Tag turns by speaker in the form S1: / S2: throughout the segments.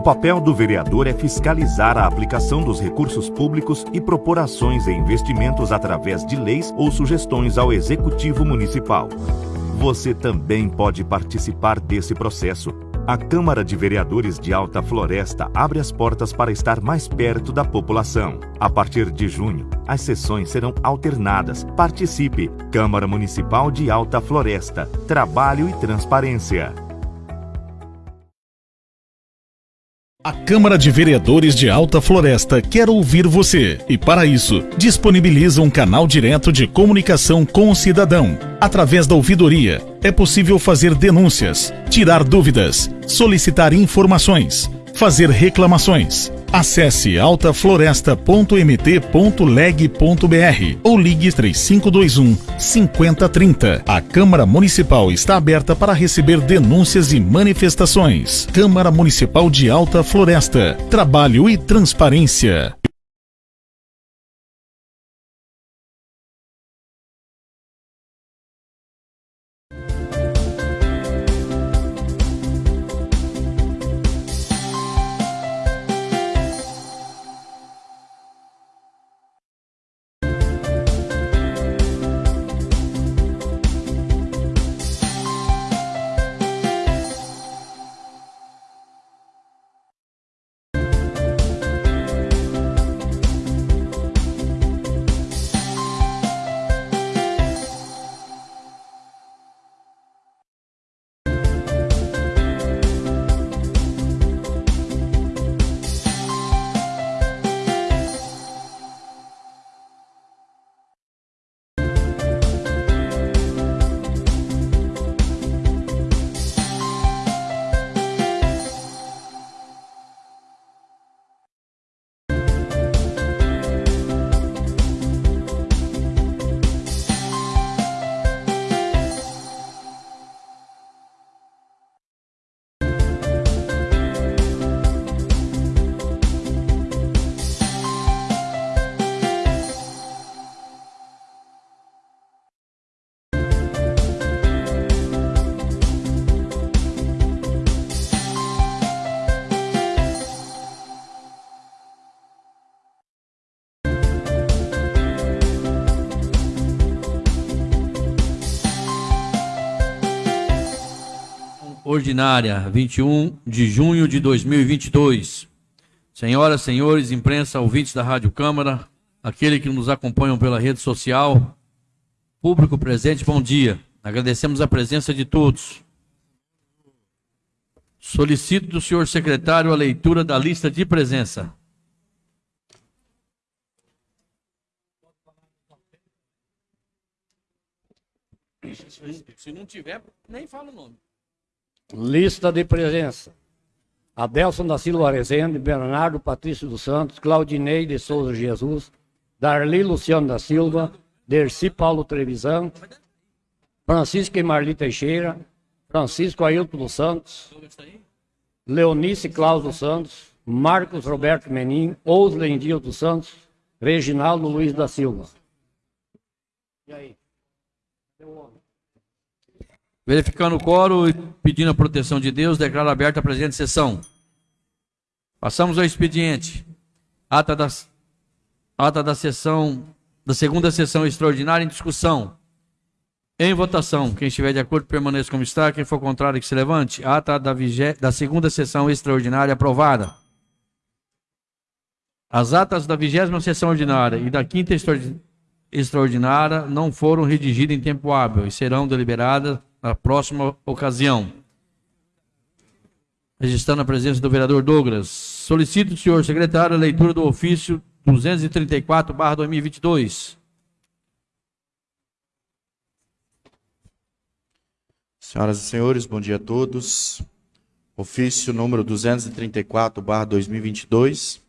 S1: O papel do vereador é fiscalizar a aplicação dos recursos públicos e propor ações e investimentos através de leis ou sugestões ao Executivo Municipal. Você também pode participar desse processo. A Câmara de Vereadores de Alta Floresta abre as portas para estar mais perto da população. A partir de junho, as sessões serão alternadas. Participe! Câmara Municipal de Alta Floresta. Trabalho e transparência.
S2: A Câmara de Vereadores de Alta Floresta quer ouvir você e, para isso, disponibiliza um canal direto de comunicação com o cidadão. Através da ouvidoria, é possível fazer denúncias, tirar dúvidas, solicitar informações, fazer reclamações. Acesse altafloresta.mt.leg.br ou ligue 3521 5030. A Câmara Municipal está aberta para receber denúncias e manifestações. Câmara Municipal de Alta Floresta. Trabalho e transparência.
S3: Ordinária, 21 de junho de 2022. Senhoras, senhores, imprensa, ouvintes da Rádio Câmara, aquele que nos acompanham pela rede social, público presente, bom dia. Agradecemos a presença de todos. Solicito do senhor secretário a leitura da lista de presença.
S4: Se não tiver, nem fala o nome.
S5: Lista de presença. Adelson da Silva Rezende, Bernardo Patrício dos Santos, Claudinei de Souza Jesus, Darli Luciano da Silva, Derci Paulo Trevisan, Francisco e Marli Teixeira, Francisco Ailton dos Santos, Leonice Cláudio dos Santos, Marcos Roberto Menin, Oslen Dio dos Santos, Reginaldo Luiz da Silva.
S3: E aí? Verificando o coro e pedindo a proteção de Deus, declaro aberta a presente sessão. Passamos ao expediente. Ata da, ata da sessão, da segunda sessão extraordinária em discussão. Em votação. Quem estiver de acordo, permaneça como está. Quem for contrário, que se levante. Ata da, vigé, da segunda sessão extraordinária aprovada. As atas da vigésima sessão ordinária e da quinta extraordinária não foram redigidas em tempo hábil e serão deliberadas na próxima ocasião. Registrando a presença do vereador Douglas. Solicito, senhor secretário, a leitura do ofício 234-2022.
S6: Senhoras e senhores, bom dia a todos. Ofício número 234-2022.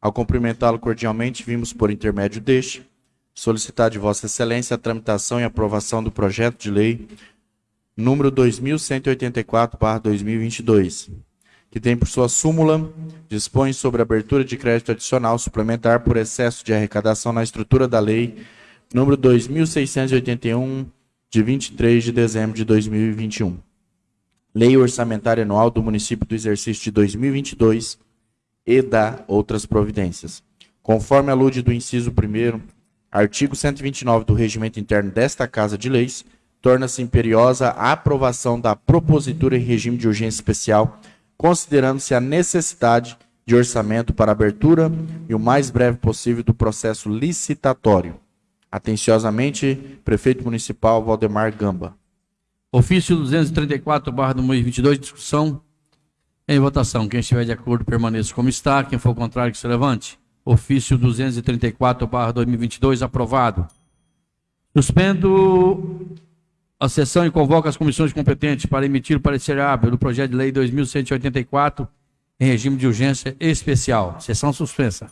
S6: Ao cumprimentá-lo cordialmente, vimos por intermédio deste solicitar de Vossa Excelência a tramitação e aprovação do projeto de lei número 2184/2022, que tem por sua súmula dispõe sobre abertura de crédito adicional suplementar por excesso de arrecadação na estrutura da lei número 2681 de 23 de dezembro de 2021. Lei Orçamentária Anual do Município do Exercício de 2022 e da outras providências. Conforme alude do inciso 1 artigo 129 do Regimento Interno desta Casa de Leis, torna-se imperiosa a aprovação da propositura em regime de urgência especial, considerando-se a necessidade de orçamento para abertura e o mais breve possível do processo licitatório. Atenciosamente, Prefeito Municipal Valdemar Gamba.
S3: Ofício 234, barra 2022, discussão em votação. Quem estiver de acordo, permaneça como está. Quem for contrário, que se levante. Ofício 234, barra 2022, aprovado. Suspendo a sessão e convoco as comissões competentes para emitir o parecer hábil do projeto de lei 2184 em regime de urgência especial. Sessão suspensa.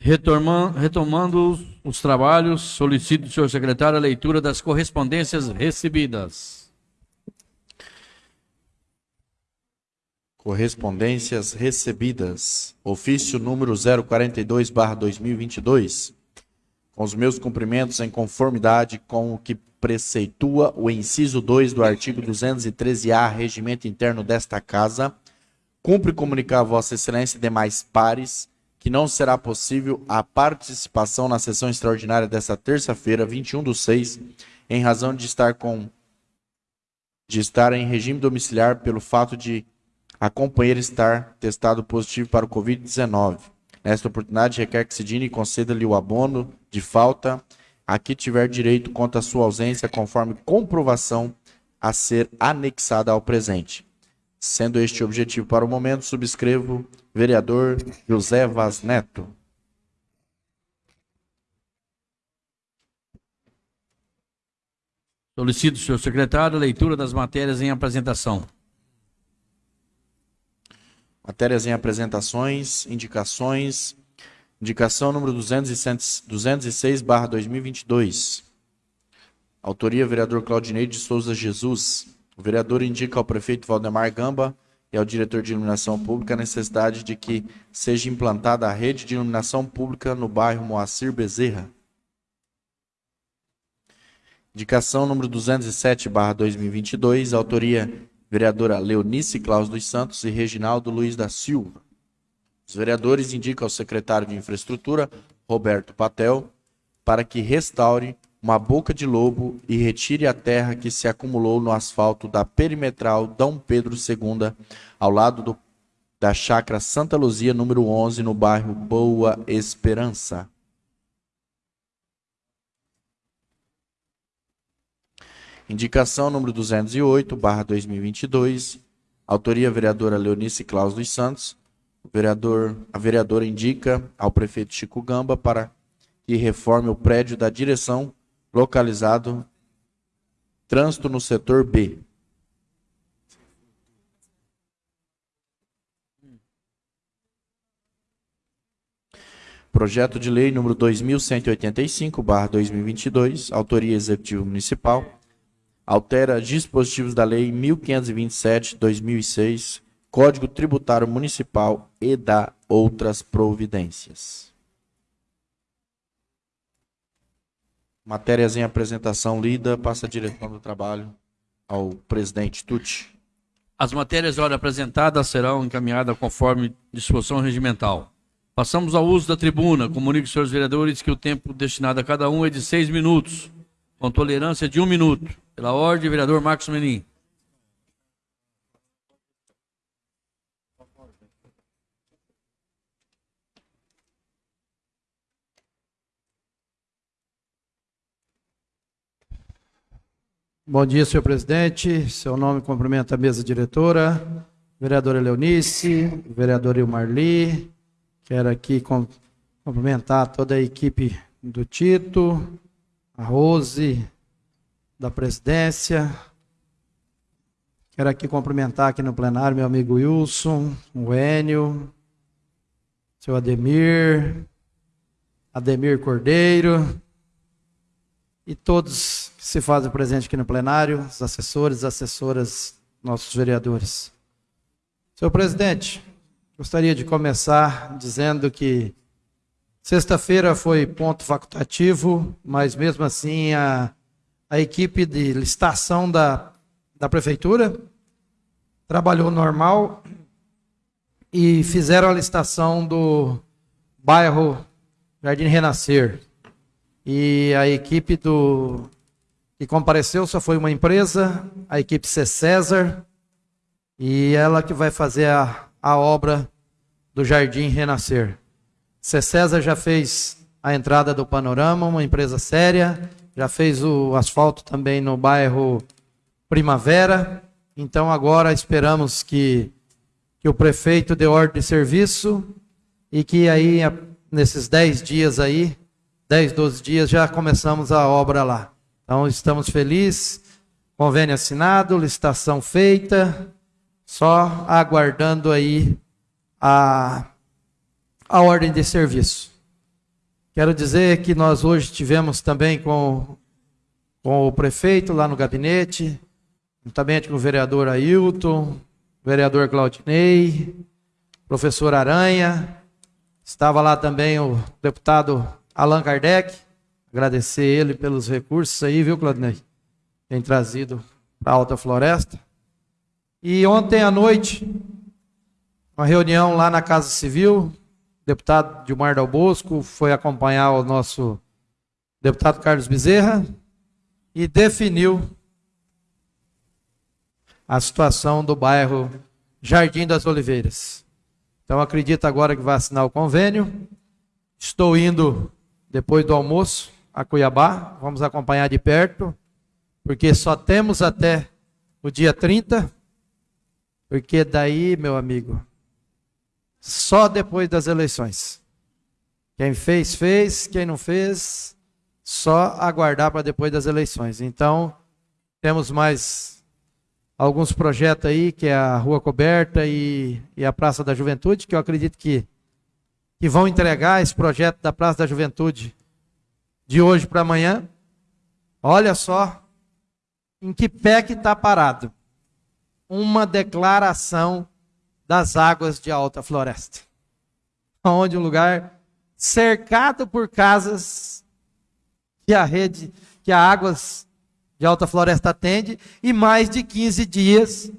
S3: Retomando, retomando os, os trabalhos, solicito do senhor secretário a leitura das correspondências recebidas.
S6: Correspondências recebidas. Ofício número 042/2022. Com os meus cumprimentos em conformidade com o que preceitua o inciso 2 do artigo 213-A, regimento interno desta casa, cumpre comunicar a Vossa Excelência e demais pares que não será possível a participação na sessão extraordinária desta terça-feira, 21 do 6, em razão de estar com de estar em regime domiciliar pelo fato de a companheira estar testado positivo para o Covid-19. Nesta oportunidade, requer que Sidine conceda-lhe o abono de falta a que tiver direito quanto à sua ausência, conforme comprovação a ser anexada ao presente. Sendo este o objetivo para o momento, subscrevo vereador José Vaz Neto.
S3: Solicito, senhor secretário, a leitura das matérias em apresentação.
S6: Matérias em apresentações, indicações. Indicação número 206, barra 2022. Autoria, vereador Claudinei de Souza Jesus. O vereador indica ao prefeito Valdemar Gamba e ao diretor de iluminação pública a necessidade de que seja implantada a rede de iluminação pública no bairro Moacir Bezerra. Indicação número 207, barra 2022, autoria vereadora Leonice Claus dos Santos e Reginaldo Luiz da Silva. Os vereadores indicam ao secretário de Infraestrutura, Roberto Patel, para que restaure uma boca de lobo e retire a terra que se acumulou no asfalto da perimetral Dom Pedro II, ao lado do, da chácara Santa Luzia, número 11, no bairro Boa Esperança. Indicação número 208, barra 2022, autoria vereadora Leonice Claus dos Santos. O vereador, a vereadora indica ao prefeito Chico Gamba para que reforme o prédio da direção localizado trânsito no setor B. Projeto de lei número 2185/2022, autoria executivo municipal, altera dispositivos da lei 1527/2006, Código Tributário Municipal e da outras providências. Matérias em apresentação lida, passa a direção do trabalho ao presidente Tucci.
S3: As matérias ora apresentadas serão encaminhadas conforme disposição regimental. Passamos ao uso da tribuna. Comunico senhores vereadores que o tempo destinado a cada um é de seis minutos, com tolerância de um minuto. Pela ordem, vereador Marcos Menin.
S7: Bom dia, senhor presidente. Seu nome cumprimenta a mesa diretora, vereadora Leonice, vereador Marli. Quero aqui cumprimentar toda a equipe do Tito, a Rose, da presidência. Quero aqui cumprimentar aqui no plenário meu amigo Wilson, o Enio, seu Ademir, Ademir Cordeiro e todos que se fazem presente aqui no plenário, os assessores, assessoras, nossos vereadores. Senhor presidente, gostaria de começar dizendo que sexta-feira foi ponto facultativo, mas mesmo assim a, a equipe de licitação da, da prefeitura trabalhou normal e fizeram a licitação do bairro Jardim Renascer. E a equipe do que compareceu só foi uma empresa, a equipe C. César, e ela que vai fazer a, a obra do Jardim Renascer. C. César já fez a entrada do panorama, uma empresa séria, já fez o asfalto também no bairro Primavera. Então agora esperamos que, que o prefeito dê ordem de serviço e que aí, nesses 10 dias aí, 10, 12 dias, já começamos a obra lá. Então estamos felizes, convênio assinado, licitação feita, só aguardando aí a, a ordem de serviço. Quero dizer que nós hoje tivemos também com, com o prefeito lá no gabinete, juntamente com o vereador Ailton, vereador Claudinei, professor Aranha, estava lá também o deputado Allan Kardec, agradecer ele pelos recursos aí, viu, Claudinei? Tem trazido para a Alta Floresta. E ontem à noite, uma reunião lá na Casa Civil, o deputado Dilmar Dal Bosco foi acompanhar o nosso deputado Carlos Bezerra e definiu a situação do bairro Jardim das Oliveiras. Então acredito agora que vai assinar o convênio. Estou indo depois do almoço a Cuiabá, vamos acompanhar de perto, porque só temos até o dia 30, porque daí, meu amigo, só depois das eleições. Quem fez, fez, quem não fez, só aguardar para depois das eleições. Então, temos mais alguns projetos aí, que é a Rua Coberta e, e a Praça da Juventude, que eu acredito que, que vão entregar esse projeto da Praça da Juventude de hoje para amanhã. Olha só em que pé que está parado. Uma declaração das águas de alta floresta. Onde um lugar cercado por casas que a rede, que a águas de alta floresta atende, e mais de 15 dias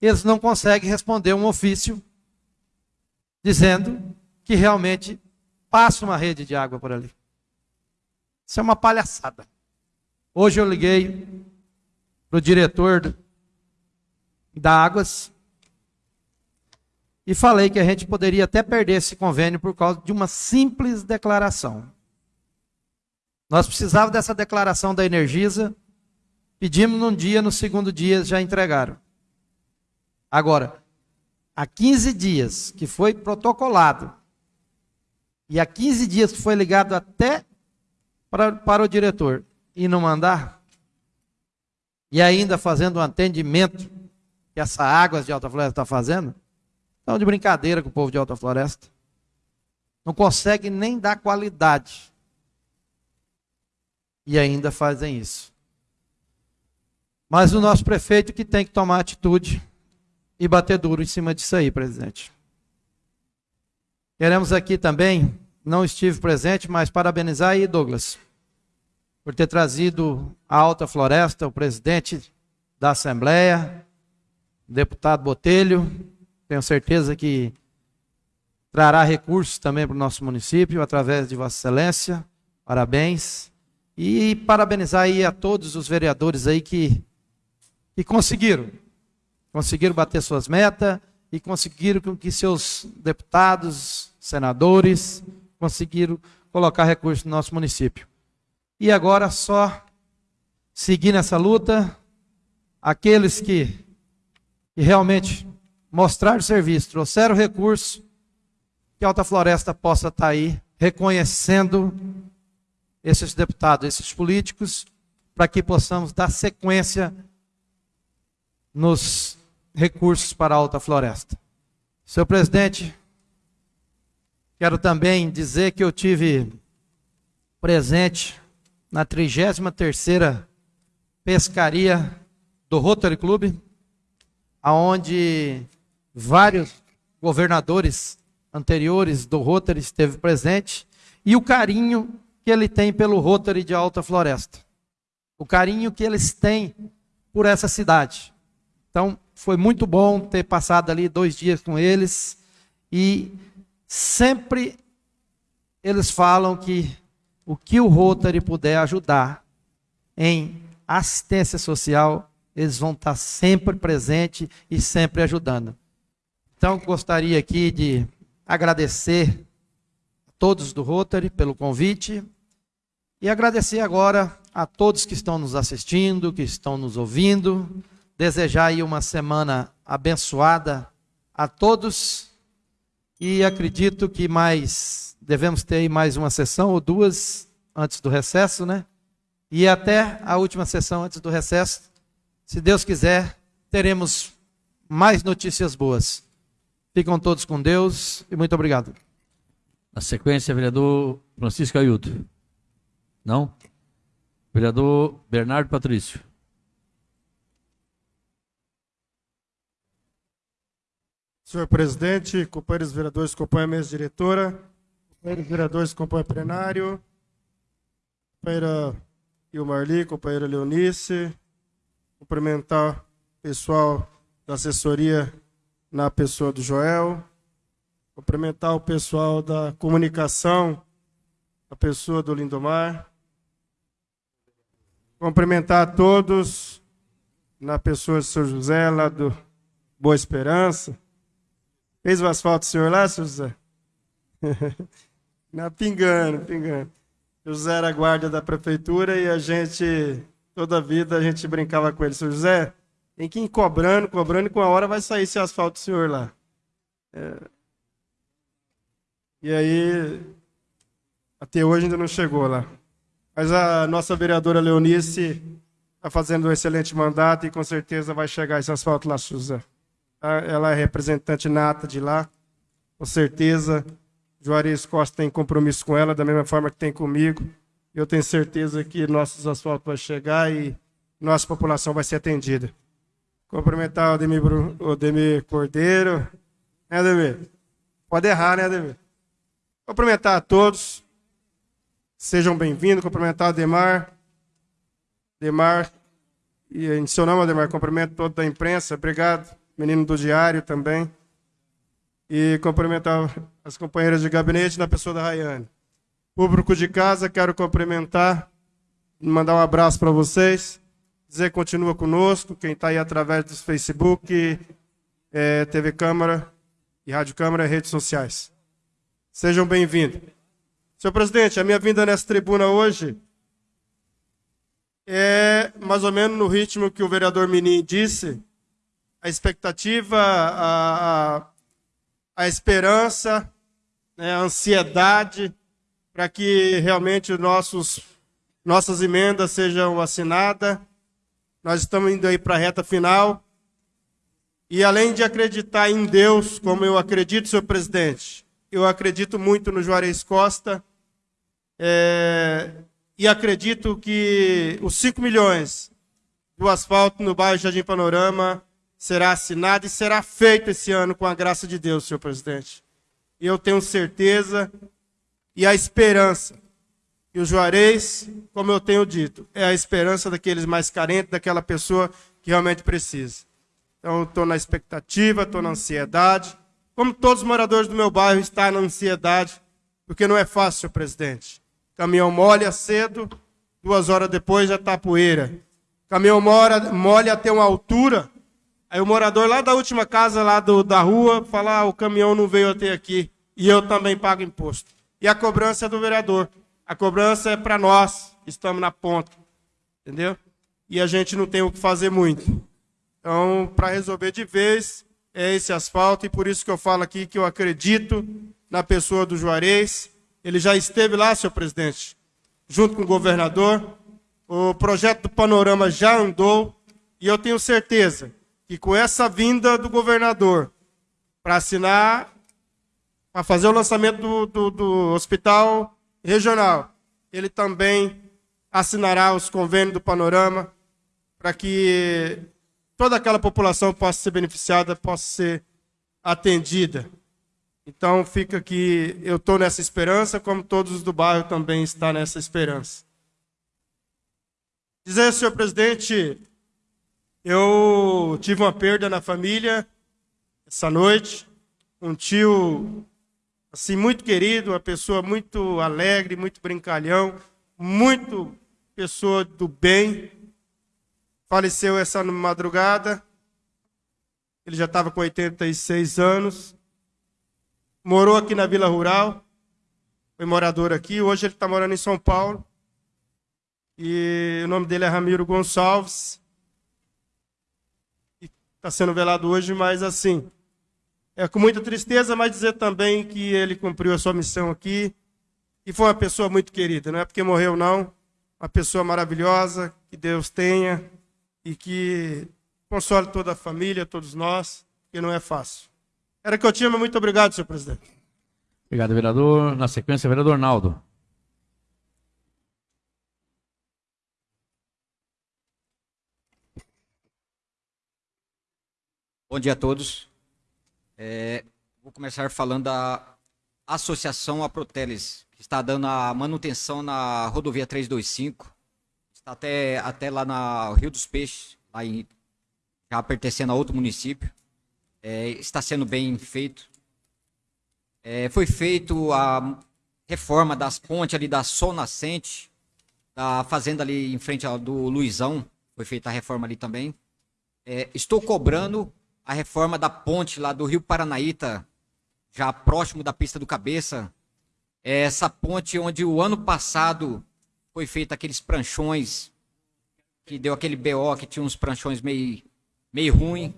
S7: eles não conseguem responder um ofício dizendo que realmente passa uma rede de água por ali. Isso é uma palhaçada. Hoje eu liguei para o diretor da Águas e falei que a gente poderia até perder esse convênio por causa de uma simples declaração. Nós precisávamos dessa declaração da Energisa, pedimos num dia, no segundo dia já entregaram. Agora, há 15 dias que foi protocolado, e há 15 dias foi ligado até para, para o diretor e não mandar, e ainda fazendo um atendimento que essa Águas de Alta Floresta está fazendo, Estão de brincadeira com o povo de Alta Floresta. Não consegue nem dar qualidade. E ainda fazem isso. Mas o nosso prefeito que tem que tomar atitude e bater duro em cima disso aí, presidente. Queremos aqui também, não estive presente, mas parabenizar aí, Douglas, por ter trazido a Alta Floresta, o presidente da Assembleia, o deputado Botelho, tenho certeza que trará recursos também para o nosso município, através de Vossa Excelência. Parabéns. E parabenizar aí a todos os vereadores aí que, que conseguiram. Conseguiram bater suas metas e conseguiram que seus deputados, senadores, conseguiram colocar recursos no nosso município. E agora só seguir nessa luta, aqueles que, que realmente mostrar serviço, trouxeram recurso, que a Alta Floresta possa estar aí reconhecendo esses deputados, esses políticos, para que possamos dar sequência nos recursos para a Alta Floresta. Senhor presidente, quero também dizer que eu tive presente na 33ª pescaria do Rotary Club, aonde vários governadores anteriores do Rotary esteve presente e o carinho que ele tem pelo Rotary de Alta Floresta. O carinho que eles têm por essa cidade. Então, foi muito bom ter passado ali dois dias com eles e sempre eles falam que o que o Rotary puder ajudar em assistência social, eles vão estar sempre presentes e sempre ajudando. Então, gostaria aqui de agradecer a todos do Rotary pelo convite e agradecer agora a todos que estão nos assistindo, que estão nos ouvindo, desejar aí uma semana abençoada a todos e acredito que mais devemos ter mais uma sessão ou duas antes do recesso, né? E até a última sessão antes do recesso, se Deus quiser, teremos mais notícias boas. Ficam todos com Deus e muito obrigado.
S3: Na sequência, vereador Francisco Ailton. Não? Vereador Bernardo Patrício.
S8: Senhor presidente, companheiros vereadores, companheira mesa diretora, companheiros vereadores, companheiro plenário, companheira Ilmarli, companheira Leonice, cumprimentar o pessoal da assessoria na pessoa do Joel, cumprimentar o pessoal da comunicação, a pessoa do Lindomar, cumprimentar a todos na pessoa do São José, lá do Boa Esperança, Fez o asfalto senhor lá, seu José? Na pingando, pingando. O José era guarda da prefeitura e a gente, toda a vida, a gente brincava com ele. Seu José, tem que ir cobrando, cobrando, e com a hora vai sair esse asfalto senhor lá. É... E aí, até hoje ainda não chegou lá. Mas a nossa vereadora Leonice está fazendo um excelente mandato e com certeza vai chegar esse asfalto lá, José. Ela é representante nata de lá, com certeza. Juarez Costa tem compromisso com ela, da mesma forma que tem comigo. Eu tenho certeza que nossos asfaltos vão chegar e nossa população vai ser atendida. Cumprimentar o Ademir, o Ademir Cordeiro. Né, Ademir? Pode errar, né, Ademir? Cumprimentar a todos. Sejam bem-vindos. Cumprimentar o Demar. Demar. E em seu nome, Ademar, cumprimento toda a imprensa. Obrigado menino do diário também. E cumprimentar as companheiras de gabinete na pessoa da Rayane. Público de casa, quero cumprimentar, mandar um abraço para vocês, dizer continua conosco, quem está aí através do Facebook, é, TV Câmara e Rádio Câmara redes sociais. Sejam bem-vindos. Senhor presidente, a minha vinda nessa tribuna hoje é mais ou menos no ritmo que o vereador Menin disse, a expectativa, a, a, esperança, né, a ansiedade para que realmente nossos, nossas emendas sejam assinadas. Nós estamos indo aí para a reta final. E além de acreditar em Deus, como eu acredito, senhor presidente, eu acredito muito no Juarez Costa. É, e acredito que os 5 milhões do asfalto no bairro Jardim Panorama será assinado e será feito esse ano com a graça de Deus, senhor presidente. E eu tenho certeza e a esperança. E o Juarez, como eu tenho dito, é a esperança daqueles mais carentes, daquela pessoa que realmente precisa. Então, estou na expectativa, estou na ansiedade. Como todos os moradores do meu bairro estão na ansiedade, porque não é fácil, senhor presidente. Caminhão molha cedo, duas horas depois já está poeira. Caminhão molha, molha até uma altura, Aí o morador lá da última casa lá do, da rua fala, ah, o caminhão não veio até aqui. E eu também pago imposto. E a cobrança é do vereador. A cobrança é para nós, que estamos na ponta. Entendeu? E a gente não tem o que fazer muito. Então, para resolver de vez, é esse asfalto. E por isso que eu falo aqui que eu acredito na pessoa do Juarez. Ele já esteve lá, senhor presidente, junto com o governador. O projeto do panorama já andou. E eu tenho certeza que com essa vinda do governador para assinar, para fazer o lançamento do, do, do hospital regional, ele também assinará os convênios do Panorama para que toda aquela população possa ser beneficiada, possa ser atendida. Então fica aqui, eu estou nessa esperança, como todos do bairro também estão nessa esperança. Dizer, senhor presidente, eu tive uma perda na família essa noite. Um tio, assim, muito querido, uma pessoa muito alegre, muito brincalhão, muito pessoa do bem. Faleceu essa madrugada. Ele já estava com 86 anos. Morou aqui na Vila Rural. Foi morador aqui. Hoje ele está morando em São Paulo. E o nome dele é Ramiro Gonçalves está sendo velado hoje, mas assim, é com muita tristeza, mas dizer também que ele cumpriu a sua missão aqui e foi uma pessoa muito querida, não é porque morreu não, uma pessoa maravilhosa, que Deus tenha e que console toda a família, todos nós, que não é fácil. Era que eu tinha, mas muito obrigado, senhor presidente.
S3: Obrigado, vereador. Na sequência, vereador Naldo.
S9: Bom dia a todos. É, vou começar falando da Associação Aproteles, que está dando a manutenção na rodovia 325. Está até, até lá na Rio dos Peixes, lá em, já pertencendo a outro município. É, está sendo bem feito. É, foi feito a reforma das pontes ali da Sol Nascente, da fazenda ali em frente do Luizão. Foi feita a reforma ali também. É, estou cobrando a reforma da ponte lá do Rio Paranaíta, já próximo da pista do Cabeça. É essa ponte onde o ano passado foi feito aqueles pranchões, que deu aquele BO, que tinha uns pranchões meio, meio ruim,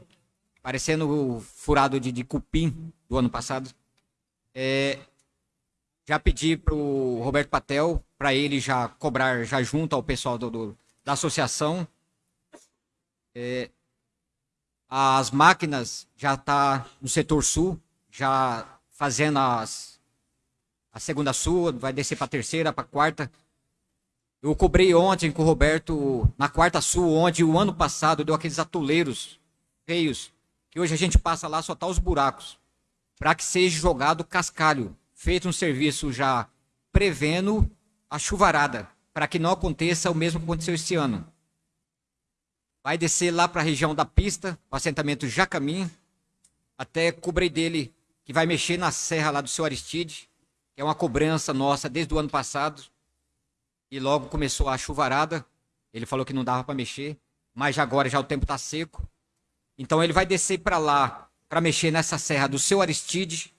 S9: parecendo furado de, de cupim do ano passado. É, já pedi para o Roberto Patel, para ele já cobrar, já junto ao pessoal do, do da associação. É, as máquinas já tá no setor sul, já fazendo as a segunda sul, vai descer para a terceira, para a quarta. Eu cobrei ontem com o Roberto na quarta sul, onde o ano passado deu aqueles atoleiros feios, que hoje a gente passa lá só tá os buracos, para que seja jogado cascalho, feito um serviço já prevendo a chuvarada, para que não aconteça o mesmo que aconteceu esse ano vai descer lá para a região da pista, o assentamento Jacamim, até cobrei dele que vai mexer na serra lá do seu Aristide, que é uma cobrança nossa desde o ano passado. E logo começou a chuvarada. Ele falou que não dava para mexer, mas agora já o tempo está seco. Então ele vai descer para lá para mexer nessa serra do seu Aristide,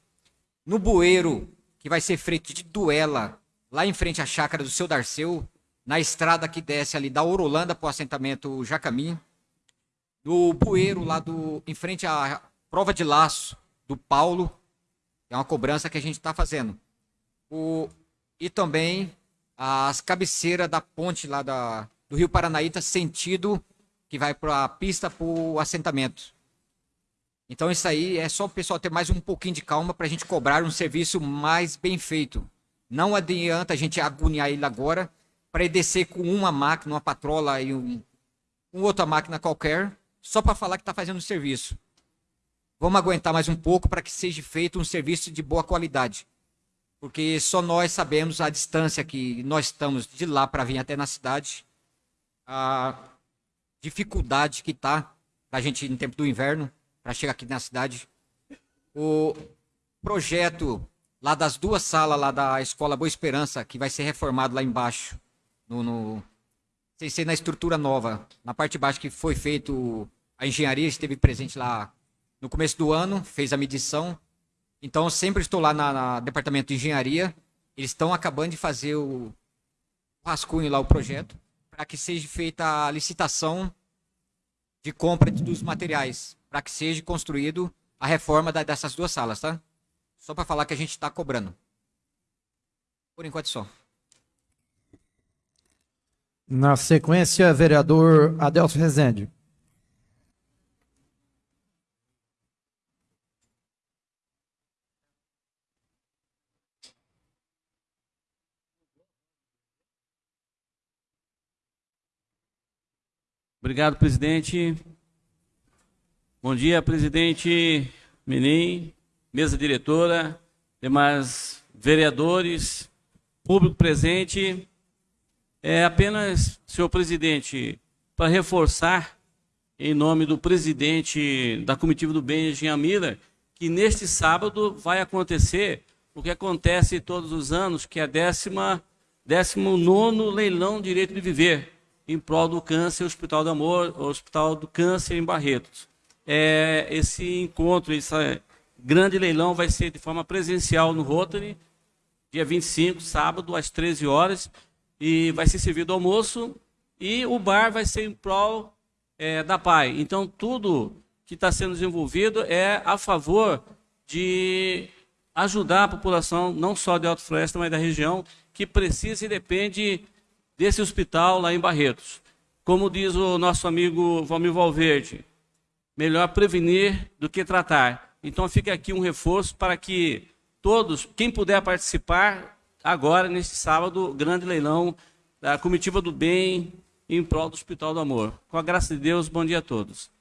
S9: no bueiro que vai ser feito de duela lá em frente à chácara do seu Darceu, na estrada que desce ali da Orolanda para o assentamento Jacamim, no bueiro lá do, em frente à prova de laço do Paulo, é uma cobrança que a gente está fazendo. O, e também as cabeceiras da ponte lá da, do Rio Paranaíta, sentido que vai para a pista para o assentamento. Então isso aí é só o pessoal ter mais um pouquinho de calma para a gente cobrar um serviço mais bem feito. Não adianta a gente agoniar ele agora, para descer com uma máquina, uma patrola e um, outra máquina qualquer, só para falar que está fazendo o serviço. Vamos aguentar mais um pouco para que seja feito um serviço de boa qualidade. Porque só nós sabemos a distância que nós estamos de lá para vir até na cidade, a dificuldade que está a gente no tempo do inverno, para chegar aqui na cidade. O projeto lá das duas salas lá da Escola Boa Esperança, que vai ser reformado lá embaixo, no, no ser na estrutura nova, na parte de baixo que foi feito a engenharia esteve presente lá no começo do ano, fez a medição. Então, sempre estou lá na, na departamento de engenharia. Eles estão acabando de fazer o, o rascunho lá, o projeto, para que seja feita a licitação de compra dos materiais, para que seja construído a reforma da, dessas duas salas, tá? Só para falar que a gente está cobrando. Por enquanto só.
S7: Na sequência, vereador Adelso Rezende.
S4: Obrigado, presidente. Bom dia, presidente Menin, mesa diretora, demais vereadores, público presente. É apenas, senhor presidente, para reforçar, em nome do presidente da comitiva do Jean Miller, que neste sábado vai acontecer o que acontece todos os anos, que é a décima, décimo nono leilão direito de viver, em prol do câncer, Hospital do Amor, Hospital do Câncer em Barretos. É, esse encontro, esse grande leilão vai ser de forma presencial no Rotary, dia 25, sábado, às 13 horas, e vai ser servido almoço e o bar vai ser em prol é, da PAI. Então, tudo que está sendo desenvolvido é a favor de ajudar a população, não só de Alto Floresta, mas da região, que precisa e depende desse hospital lá em Barretos. Como diz o nosso amigo Valmir Valverde, melhor prevenir do que tratar. Então fica aqui um reforço para que todos, quem puder participar agora, neste sábado, grande leilão da Comitiva do Bem em prol do Hospital do Amor. Com a graça de Deus, bom dia a todos.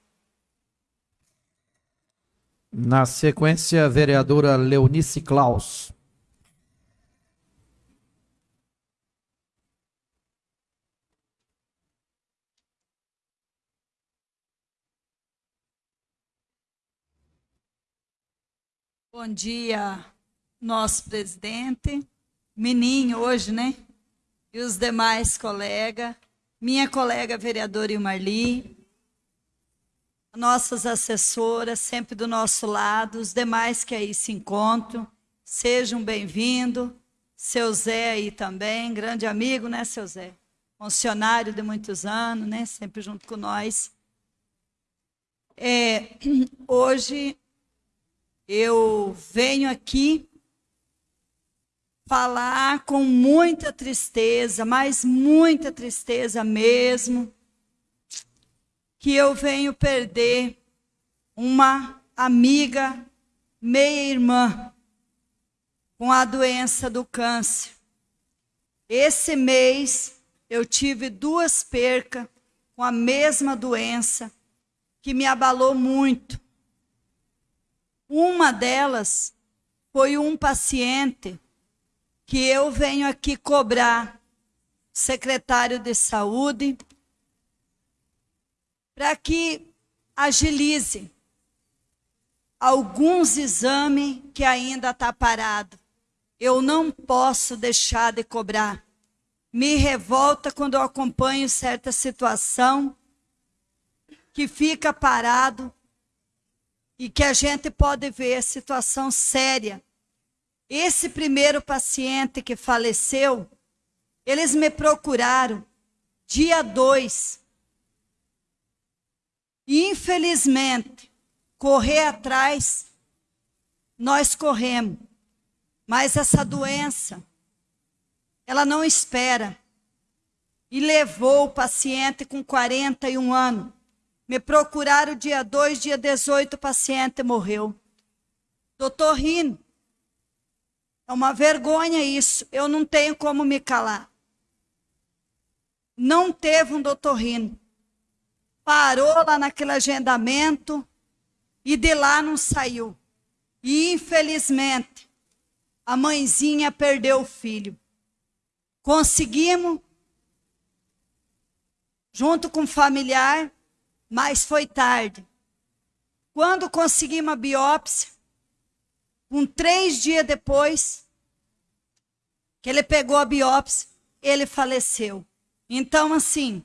S7: Na sequência, a vereadora Leonice Klaus.
S10: Bom dia, nosso presidente, Meninho hoje, né? E os demais colegas, minha colega vereadora Ilmarli, nossas assessoras, sempre do nosso lado, os demais que aí se encontram, sejam bem-vindos. Seu Zé aí também, grande amigo, né, seu Zé? Funcionário de muitos anos, né? Sempre junto com nós. É, hoje eu venho aqui falar com muita tristeza, mas muita tristeza mesmo, que eu venho perder uma amiga, meia-irmã, com a doença do câncer. Esse mês eu tive duas percas com a mesma doença, que me abalou muito. Uma delas foi um paciente que eu venho aqui cobrar, secretário de saúde, para que agilize alguns exames que ainda está parado. Eu não posso deixar de cobrar. Me revolta quando eu acompanho certa situação que fica parado e que a gente pode ver situação séria. Esse primeiro paciente que faleceu, eles me procuraram dia 2. E infelizmente, correr atrás, nós corremos. Mas essa doença, ela não espera. E levou o paciente com 41 anos me procuraram dia 2, dia 18, o paciente morreu. Doutor Rino, é uma vergonha isso. Eu não tenho como me calar. Não teve um doutor Rino. Parou lá naquele agendamento e de lá não saiu. E infelizmente, a mãezinha perdeu o filho. Conseguimos, junto com o familiar, mas foi tarde. Quando consegui uma biópsia, um três dias depois que ele pegou a biópsia, ele faleceu. Então, assim,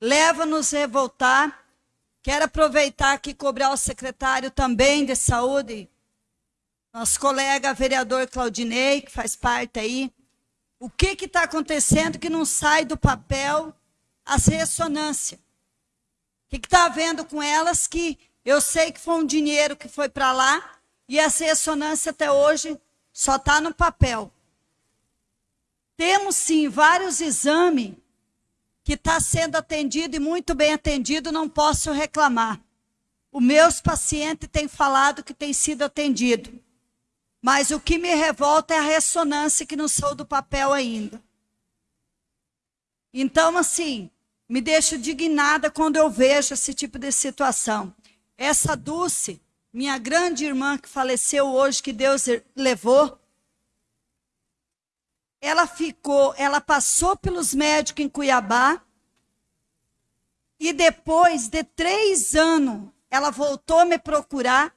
S10: leva-nos revoltar. Quero aproveitar aqui e cobrar o secretário também de saúde, nosso colega vereador Claudinei, que faz parte aí. O que está acontecendo que não sai do papel as ressonâncias? que está havendo com elas que eu sei que foi um dinheiro que foi para lá e essa ressonância até hoje só está no papel. Temos sim vários exames que está sendo atendido e muito bem atendido, não posso reclamar. Os meus pacientes têm falado que tem sido atendido. Mas o que me revolta é a ressonância que não saiu do papel ainda. Então, assim, me deixa indignada quando eu vejo esse tipo de situação. Essa Dulce, minha grande irmã que faleceu hoje, que Deus levou, ela ficou, ela passou pelos médicos em Cuiabá e depois de três anos, ela voltou a me procurar.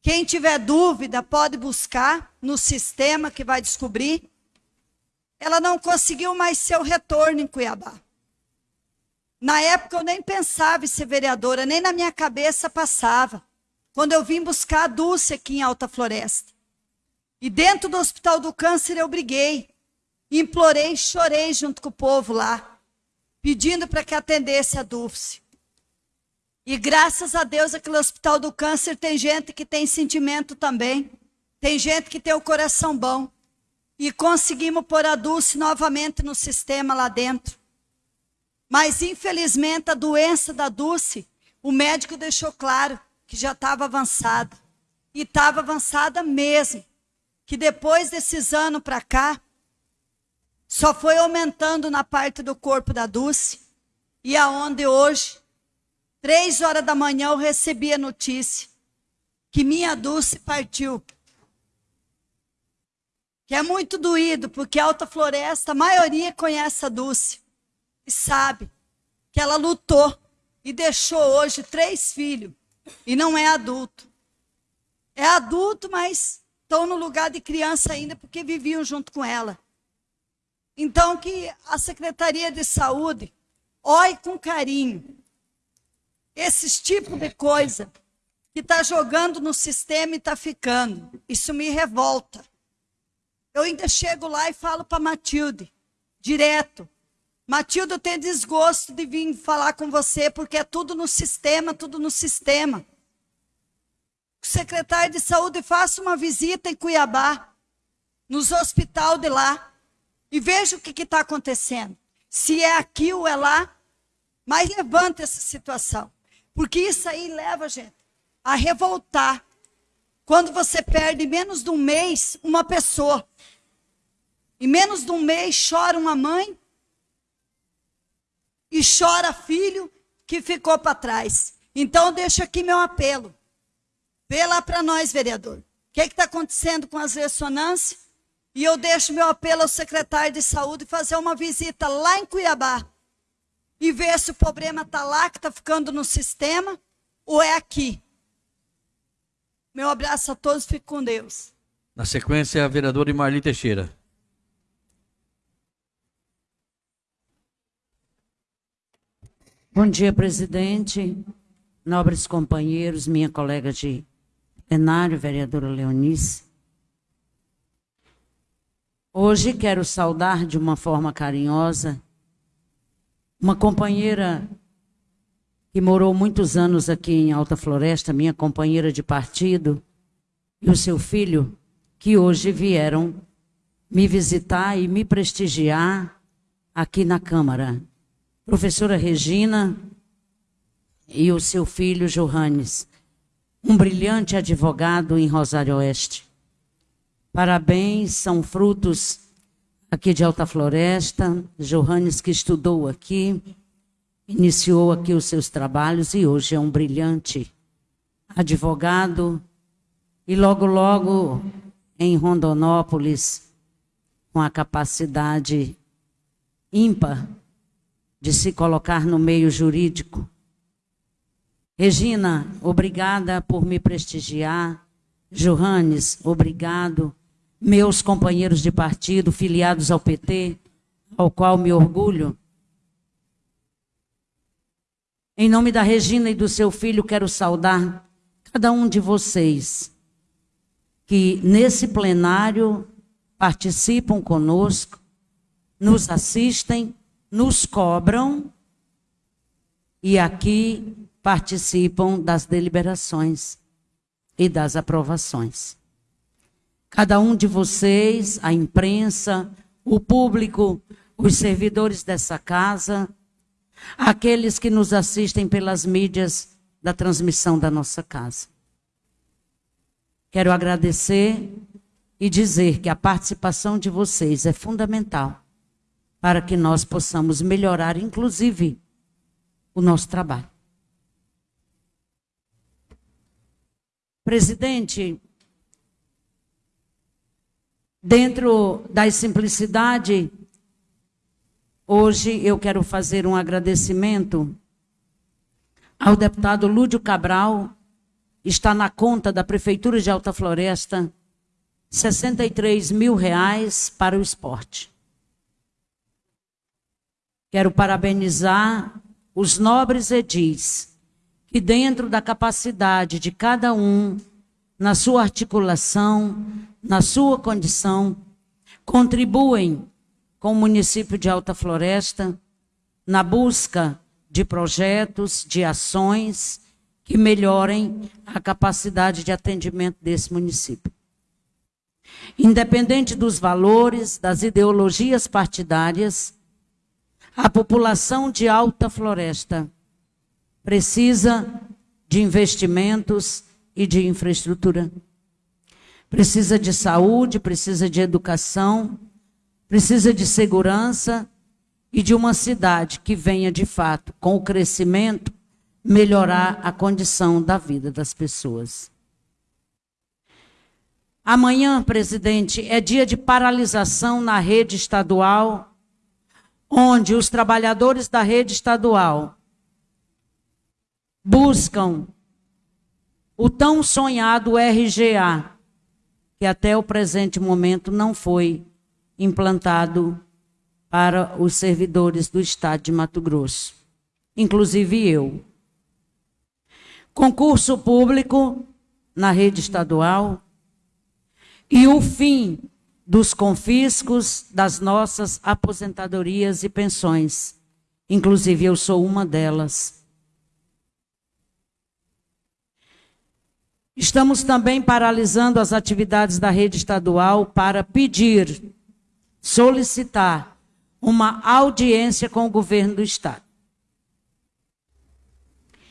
S10: Quem tiver dúvida pode buscar no sistema que vai descobrir. Ela não conseguiu mais seu retorno em Cuiabá. Na época eu nem pensava em ser vereadora, nem na minha cabeça passava. Quando eu vim buscar a Dulce aqui em Alta Floresta. E dentro do Hospital do Câncer eu briguei, implorei, chorei junto com o povo lá, pedindo para que atendesse a Dulce. E graças a Deus aquele Hospital do Câncer tem gente que tem sentimento também. Tem gente que tem o coração bom. E conseguimos pôr a Dulce novamente no sistema lá dentro. Mas, infelizmente, a doença da Dulce, o médico deixou claro que já estava avançada. E estava avançada mesmo. Que depois desses anos para cá, só foi aumentando na parte do corpo da Dulce, e aonde hoje, três horas da manhã, eu recebi a notícia que minha Dulce partiu. Que é muito doído, porque Alta Floresta, a maioria conhece a Dulce e sabe que ela lutou e deixou hoje três filhos e não é adulto. É adulto, mas estão no lugar de criança ainda porque viviam junto com ela. Então que a Secretaria de Saúde olhe com carinho esses tipos de coisa que está jogando no sistema e está ficando. Isso me revolta. Eu ainda chego lá e falo para Matilde, direto. Matilde, eu tenho desgosto de vir falar com você, porque é tudo no sistema, tudo no sistema. Secretário de saúde faça uma visita em Cuiabá, nos hospital de lá, e veja o que está acontecendo. Se é aqui ou é lá, mas levanta essa situação. Porque isso aí leva, gente, a revoltar. Quando você perde menos de um mês uma pessoa. Em menos de um mês chora uma mãe e chora filho que ficou para trás. Então deixa aqui meu apelo. Vê lá para nós, vereador. O que está acontecendo com as ressonâncias? E eu deixo meu apelo ao secretário de saúde fazer uma visita lá em Cuiabá e ver se o problema está lá, que está ficando no sistema, ou é aqui. Meu abraço a todos, fique com Deus.
S3: Na sequência, a vereadora Marli Teixeira.
S11: Bom dia, presidente, nobres companheiros, minha colega de plenário, vereadora Leonice. Hoje quero saudar de uma forma carinhosa uma companheira que morou muitos anos aqui em Alta Floresta, minha companheira de partido, e o seu filho, que hoje vieram me visitar e me prestigiar aqui na Câmara. Professora Regina e o seu filho Johannes, um brilhante advogado em Rosário Oeste. Parabéns, são frutos aqui de Alta Floresta, Johannes que estudou aqui, iniciou aqui os seus trabalhos e hoje é um brilhante advogado e logo logo em Rondonópolis com a capacidade ímpar de se colocar no meio jurídico. Regina, obrigada por me prestigiar. Johannes, obrigado meus companheiros de partido filiados ao PT, ao qual me orgulho. Em nome da Regina e do seu filho, quero saudar cada um de vocês que nesse plenário participam conosco, nos assistem, nos cobram e aqui participam das deliberações e das aprovações. Cada um de vocês, a imprensa, o público, os servidores dessa casa, aqueles que nos assistem pelas mídias da transmissão da nossa casa. Quero agradecer e dizer que a participação de vocês é fundamental para que nós possamos melhorar, inclusive, o nosso trabalho. Presidente, Dentro da simplicidade, hoje eu quero fazer um agradecimento ao deputado Lúdio Cabral, está na conta da Prefeitura de Alta Floresta, 63 mil reais para o esporte. Quero parabenizar os nobres edis, que dentro da capacidade de cada um, na sua articulação, na sua condição, contribuem com o município de Alta Floresta na busca de projetos, de ações que melhorem a capacidade de atendimento desse município. Independente dos valores, das ideologias partidárias, a população de Alta Floresta precisa de investimentos e de infraestrutura precisa de saúde, precisa de educação, precisa de segurança e de uma cidade que venha de fato, com o crescimento, melhorar a condição da vida das pessoas. Amanhã, presidente, é dia de paralisação na rede estadual, onde os trabalhadores da rede estadual buscam o tão sonhado RGA, que até o presente momento não foi implantado para os servidores do Estado de Mato Grosso, inclusive eu. Concurso público na rede estadual e o fim dos confiscos das nossas aposentadorias e pensões. Inclusive, eu sou uma delas. Estamos também paralisando as atividades da rede estadual para pedir, solicitar uma audiência com o governo do estado.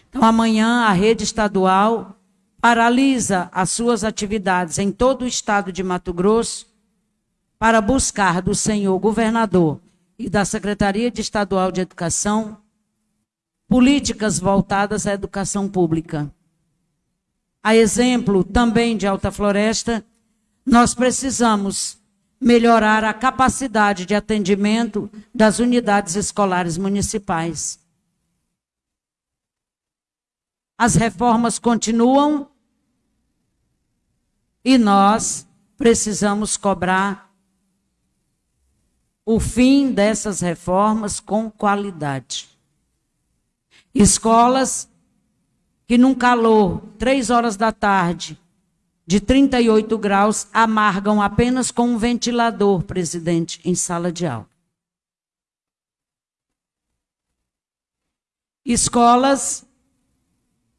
S11: Então, amanhã, a rede estadual paralisa as suas atividades em todo o estado de Mato Grosso para buscar do senhor governador e da Secretaria de Estadual de Educação políticas voltadas à educação pública. A exemplo também de Alta Floresta, nós precisamos melhorar a capacidade de atendimento das unidades escolares municipais. As reformas continuam e nós precisamos cobrar o fim dessas reformas com qualidade. Escolas que num calor, três horas da tarde, de 38 graus amargam apenas com um ventilador, presidente, em sala de aula. Escolas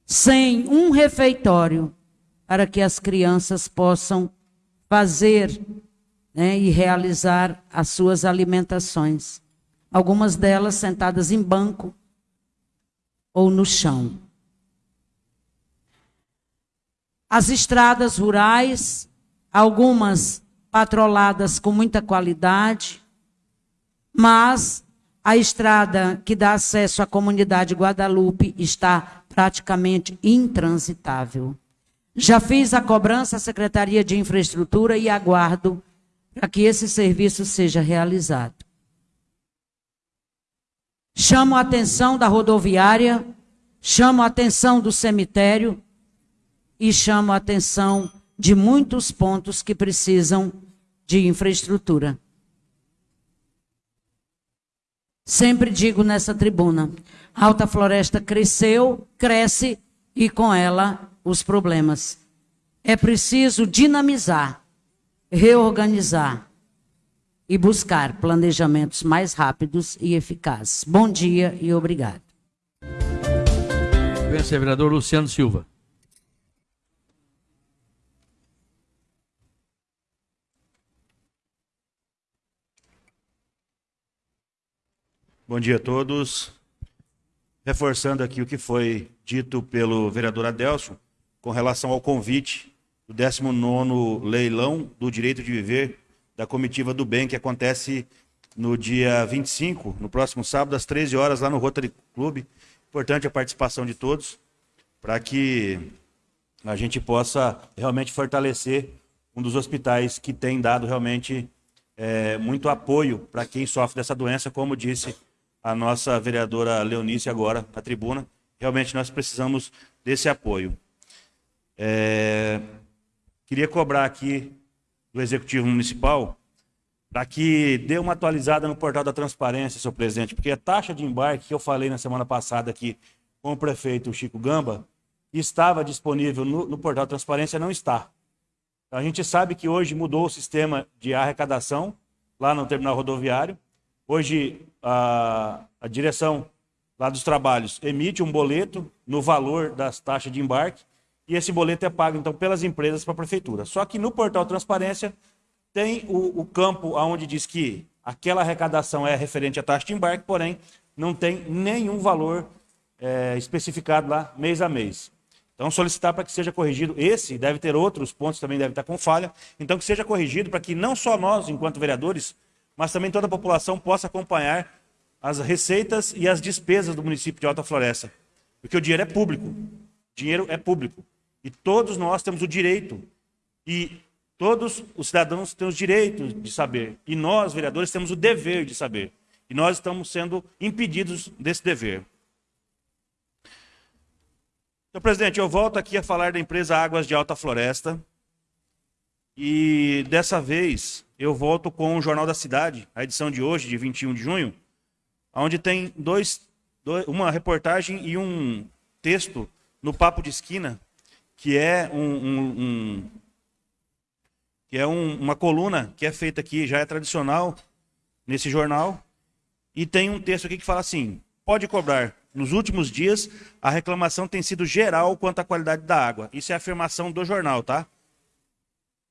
S11: sem um refeitório para que as crianças possam fazer né, e realizar as suas alimentações. Algumas delas sentadas em banco ou no chão. As estradas rurais, algumas patroladas com muita qualidade, mas a estrada que dá acesso à comunidade Guadalupe está praticamente intransitável. Já fiz a cobrança à Secretaria de Infraestrutura e aguardo para que esse serviço seja realizado. Chamo a atenção da rodoviária, chamo a atenção do cemitério, e chamo a atenção de muitos pontos que precisam de infraestrutura. Sempre digo nessa tribuna: Alta Floresta cresceu, cresce e com ela os problemas. É preciso dinamizar, reorganizar e buscar planejamentos mais rápidos e eficazes. Bom dia e obrigado.
S3: Vereador Luciano Silva.
S12: Bom dia a todos. Reforçando aqui o que foi dito pelo vereador Adelson com relação ao convite do 19º leilão do direito de viver da comitiva do bem que acontece no dia 25, no próximo sábado às 13 horas lá no Rotary Club. Importante a participação de todos para que a gente possa realmente fortalecer um dos hospitais que tem dado realmente é, muito apoio para quem sofre dessa doença, como disse a nossa vereadora Leonice agora na tribuna. Realmente nós precisamos desse apoio. É... Queria cobrar aqui do Executivo Municipal para que dê uma atualizada no portal da transparência, senhor presidente, porque a taxa de embarque que eu falei na semana passada aqui com o prefeito Chico Gamba estava disponível no, no portal da transparência, não está. A gente sabe que hoje mudou o sistema de arrecadação lá no terminal rodoviário. Hoje, a, a direção lá dos trabalhos emite um boleto no valor das taxas de embarque e esse boleto é pago, então, pelas empresas para a prefeitura. Só que no portal Transparência tem o, o campo onde diz que aquela arrecadação é referente à taxa de embarque, porém, não tem nenhum valor é, especificado lá mês a mês. Então, solicitar para que seja corrigido esse, deve ter outros pontos também deve estar com falha. Então, que seja corrigido para que não só nós, enquanto vereadores, mas também toda a população possa acompanhar as receitas e as despesas do município de Alta Floresta. Porque o dinheiro é público. O dinheiro é público. E todos nós temos o direito. E todos os cidadãos têm os direitos de saber. E nós, vereadores, temos o dever de saber. E nós estamos sendo impedidos desse dever. Então, presidente, eu volto aqui a falar da empresa Águas de Alta Floresta. E dessa vez eu volto com o Jornal da Cidade, a edição de hoje, de 21 de junho, onde tem dois, dois, uma reportagem e um texto no Papo de Esquina, que é um, um, um que é um, uma coluna que é feita aqui, já é tradicional nesse jornal, e tem um texto aqui que fala assim: pode cobrar nos últimos dias, a reclamação tem sido geral quanto à qualidade da água. Isso é afirmação do jornal, tá?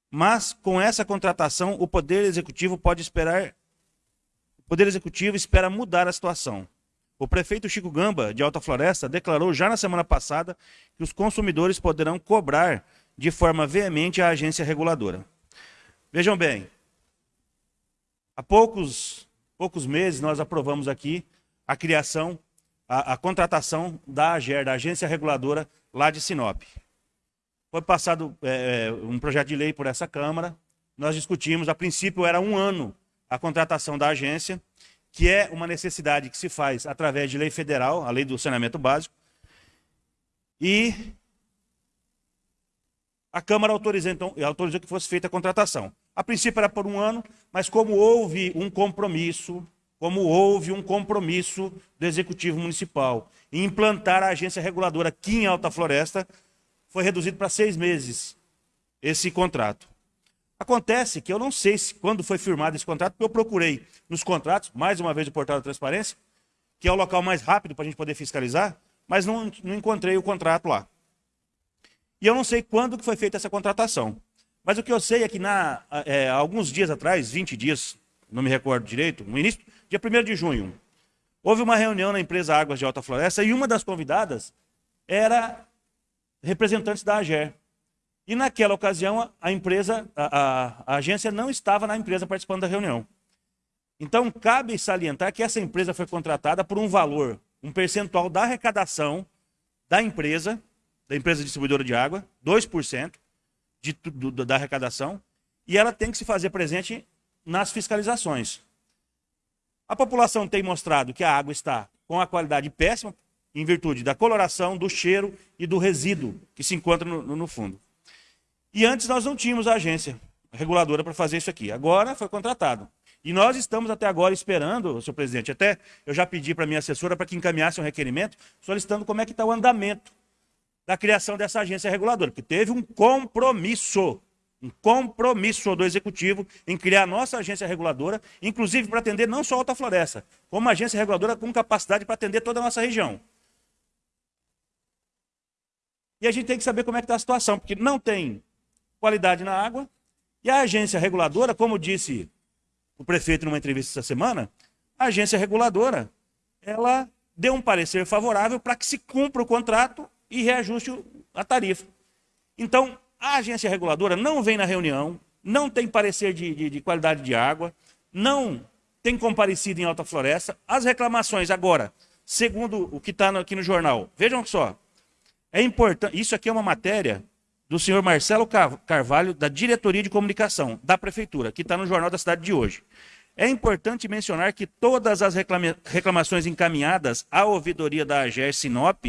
S12: Mas com essa contratação, o Poder Executivo pode esperar. O Poder Executivo espera mudar a situação. O prefeito Chico Gamba, de Alta Floresta, declarou já na semana passada que os consumidores poderão cobrar de forma veemente a agência reguladora. Vejam bem, há poucos, poucos meses nós aprovamos aqui a criação a, a contratação da AGER, da Agência Reguladora, lá de Sinop. Foi passado é, é, um projeto de lei por essa Câmara, nós discutimos, a princípio era um ano a contratação da agência, que é uma necessidade que se faz através de lei federal, a lei do saneamento básico, e a Câmara autorizou, então, autorizou que fosse feita a contratação. A princípio era por um ano, mas como houve um compromisso como houve um compromisso do Executivo Municipal em implantar a agência reguladora aqui em Alta Floresta, foi reduzido para seis meses esse contrato. Acontece que eu não sei se, quando foi firmado esse contrato, porque eu procurei nos contratos, mais uma vez o portal da transparência, que é o local mais rápido para a gente poder fiscalizar, mas não, não encontrei o contrato lá. E eu não sei quando que foi feita essa contratação. Mas o que eu sei é que na, é, alguns dias atrás, 20 dias, não me recordo direito, no início, dia 1 de junho, houve uma reunião na empresa Águas de Alta Floresta e uma das convidadas era representantes da AGER. E naquela ocasião, a empresa, a, a, a agência não estava na empresa participando da reunião. Então, cabe salientar que essa empresa foi contratada por um valor, um percentual da arrecadação da empresa, da empresa distribuidora de água, 2% de, do, da arrecadação, e ela tem que se fazer presente nas fiscalizações. A população tem mostrado que a água está com a qualidade péssima, em virtude da coloração, do cheiro e do resíduo que se encontra no, no fundo. E antes nós não tínhamos a agência reguladora para fazer isso aqui. Agora foi contratado. E nós estamos até agora esperando, senhor presidente, até eu já pedi para minha assessora para que encaminhasse um requerimento solicitando como é que está o andamento da criação dessa agência reguladora, porque teve um compromisso um compromisso do Executivo em criar a nossa agência reguladora, inclusive para atender não só a Alta Floresta, como uma agência reguladora com capacidade para atender toda a nossa região. E a gente tem que saber como é que está a situação, porque não tem qualidade na água, e a agência reguladora, como disse o prefeito numa entrevista essa semana, a agência reguladora, ela deu um parecer favorável para que se cumpra o contrato e reajuste a tarifa. Então, a agência reguladora não vem na reunião, não tem parecer de, de, de qualidade de água, não tem comparecido em Alta Floresta. As reclamações agora, segundo o que está aqui no jornal, vejam só, é importante, isso aqui é uma matéria do senhor Marcelo Carvalho, da Diretoria de Comunicação da Prefeitura, que está no Jornal da Cidade de hoje. É importante mencionar que todas as reclama reclamações encaminhadas à ouvidoria da AGER Sinop,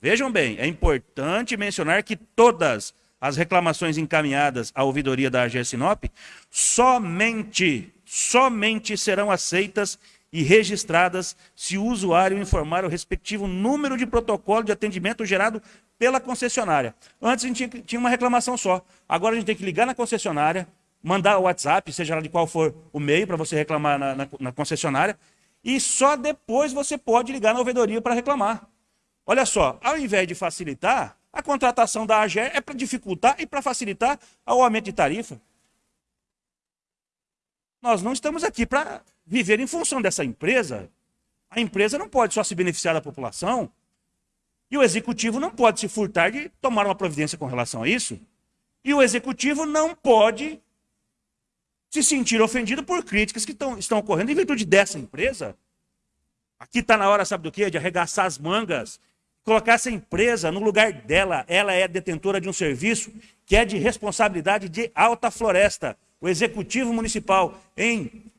S12: vejam bem, é importante mencionar que todas as reclamações encaminhadas à ouvidoria da AGE Sinop, somente, somente serão aceitas e registradas se o usuário informar o respectivo número de protocolo de atendimento gerado pela concessionária. Antes a gente tinha uma reclamação só. Agora a gente tem que ligar na concessionária, mandar o WhatsApp, seja lá de qual for o meio para você reclamar na, na, na concessionária, e só depois você pode ligar na ouvidoria para reclamar. Olha só, ao invés de facilitar, a contratação da AGER é para dificultar e para facilitar o aumento de tarifa. Nós não estamos aqui para viver em função dessa empresa. A empresa não pode só se beneficiar da população. E o executivo não pode se furtar de tomar uma providência com relação a isso. E o executivo não pode se sentir ofendido por críticas que tão, estão ocorrendo em virtude dessa empresa. Aqui está na hora, sabe do quê? De arregaçar as mangas, colocar essa empresa no lugar dela. Ela é detentora de um serviço que é de responsabilidade de Alta Floresta. O Executivo Municipal, em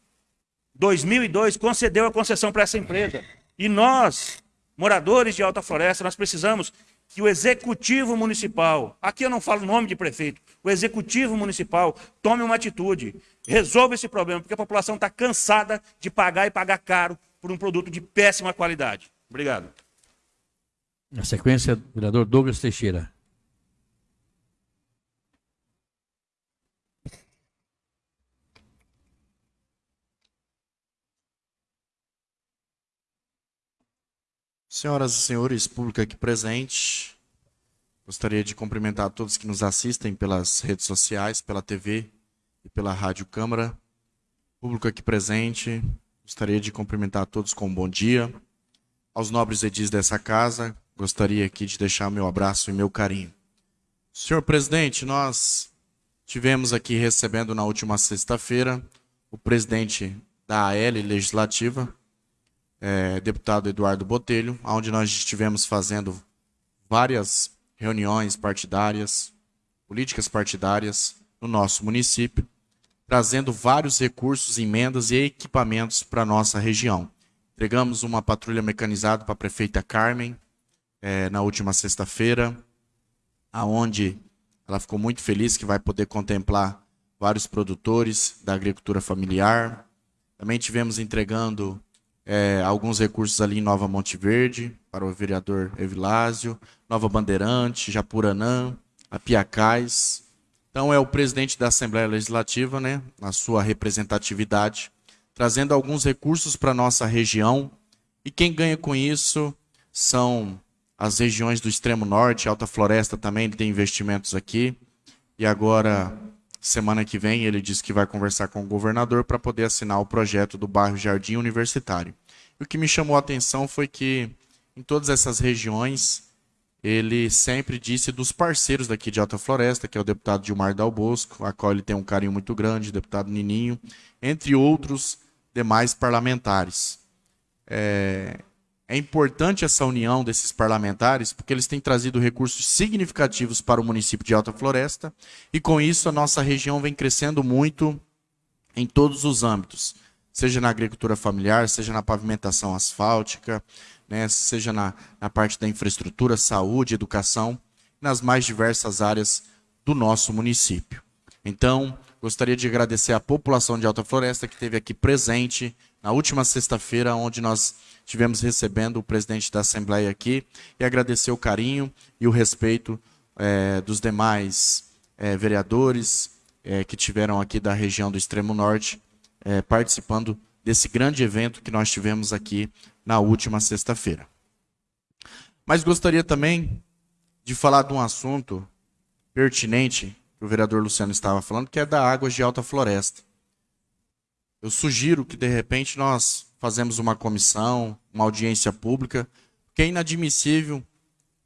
S12: 2002, concedeu a concessão para essa empresa. E nós, moradores de Alta Floresta, nós precisamos que o Executivo Municipal, aqui eu não falo o nome de prefeito, o Executivo Municipal tome uma atitude, resolva esse problema, porque a população está cansada de pagar e pagar caro por um produto de péssima qualidade. Obrigado.
S3: Na sequência, vereador Douglas Teixeira.
S6: Senhoras e senhores, público aqui presente, gostaria de cumprimentar todos que nos assistem pelas redes sociais, pela TV e pela Rádio Câmara. Público aqui presente, gostaria de cumprimentar todos com um bom dia. Aos nobres edis dessa casa, gostaria aqui de deixar meu abraço e meu carinho. Senhor presidente, nós tivemos aqui recebendo na última sexta-feira o presidente da AL Legislativa, é, deputado Eduardo Botelho, onde nós estivemos fazendo várias reuniões partidárias, políticas partidárias no nosso município, trazendo vários recursos, emendas e equipamentos para a nossa região. Entregamos uma patrulha mecanizada para a prefeita Carmen é, na última sexta-feira, aonde ela ficou muito feliz que vai poder contemplar vários produtores da agricultura familiar. Também tivemos entregando é, alguns recursos ali em Nova Monte Verde, para o vereador Evilásio, Nova Bandeirante, Japuranã, Apiacais. Então é o presidente da Assembleia Legislativa, né, na sua representatividade, trazendo alguns recursos para a nossa região. E quem ganha com isso são as regiões do extremo norte, Alta Floresta também tem investimentos aqui. E agora, semana que vem, ele disse que vai conversar com o governador para poder assinar o projeto do bairro Jardim Universitário. O que me chamou a atenção foi que em todas essas regiões ele sempre disse dos parceiros daqui de Alta Floresta, que é o deputado Gilmar Dal Bosco, a qual ele tem um carinho muito grande, o deputado Nininho, entre outros demais parlamentares. É, é importante essa união desses parlamentares, porque eles têm trazido recursos significativos para o município de Alta Floresta, e com isso a nossa região vem crescendo muito em todos os âmbitos seja na agricultura familiar, seja na pavimentação asfáltica, né, seja na, na parte da infraestrutura, saúde, educação, nas mais diversas áreas do nosso município. Então, gostaria de agradecer à população de Alta Floresta que esteve aqui presente na última sexta-feira, onde nós tivemos recebendo o presidente da Assembleia aqui, e agradecer o carinho e o respeito é, dos demais é, vereadores é, que tiveram aqui da região do Extremo Norte é, participando desse grande evento que nós tivemos aqui na última sexta-feira. Mas gostaria também de falar de um assunto pertinente que o vereador Luciano estava falando, que é da Águas de Alta Floresta. Eu sugiro que, de repente, nós fazemos uma comissão, uma audiência pública, porque é inadmissível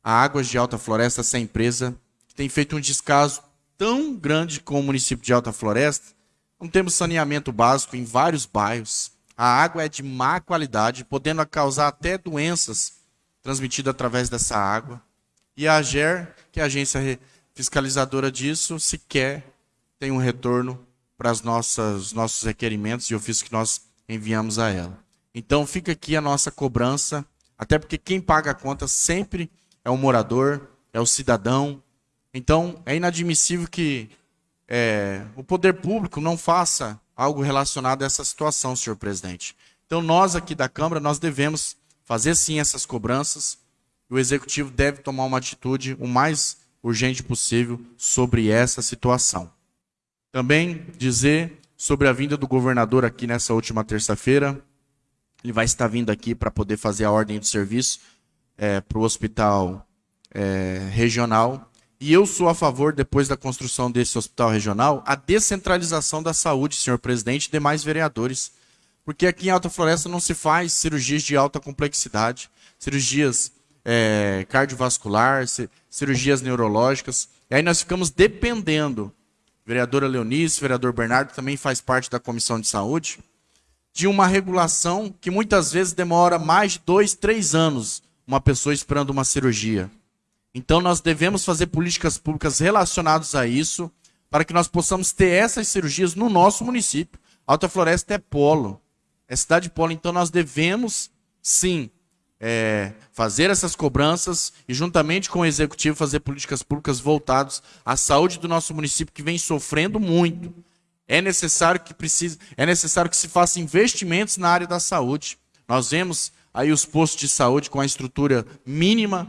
S6: a Águas de Alta Floresta, essa empresa, que tem feito um descaso tão grande com o município de Alta Floresta, não temos saneamento básico em vários bairros. A água é de má qualidade, podendo causar até doenças transmitidas através dessa água. E a AGER, que é a agência fiscalizadora disso, sequer tem um retorno para os nossos requerimentos e ofícios que nós enviamos a ela. Então fica aqui a nossa cobrança, até porque quem paga a conta sempre é o morador, é o cidadão. Então é inadmissível que é, o poder público não faça algo relacionado a essa situação, senhor presidente. Então, nós aqui da Câmara, nós devemos fazer sim essas cobranças. O Executivo deve tomar uma atitude o mais urgente possível sobre essa situação. Também dizer sobre a vinda do governador aqui nessa última terça-feira. Ele vai estar vindo aqui para poder fazer a ordem de serviço é, para o hospital é, regional e eu sou a favor, depois da construção desse hospital regional, a descentralização da saúde, senhor presidente, e demais vereadores. Porque aqui em Alta Floresta não se faz cirurgias de alta complexidade, cirurgias é, cardiovascular, cirurgias neurológicas. E aí nós ficamos dependendo, vereadora Leonice, vereador Bernardo, também faz parte da Comissão de Saúde, de uma regulação que muitas vezes demora mais de dois, três anos uma pessoa esperando uma cirurgia. Então nós devemos fazer políticas públicas relacionadas a isso, para que nós possamos ter essas cirurgias no nosso município. Alta Floresta é polo, é cidade polo, então nós devemos sim é, fazer essas cobranças e juntamente com o executivo fazer políticas públicas voltadas à saúde do nosso município que vem sofrendo muito. É necessário que precise, é necessário que se faça investimentos na área da saúde. Nós vemos aí os postos de saúde com a estrutura mínima,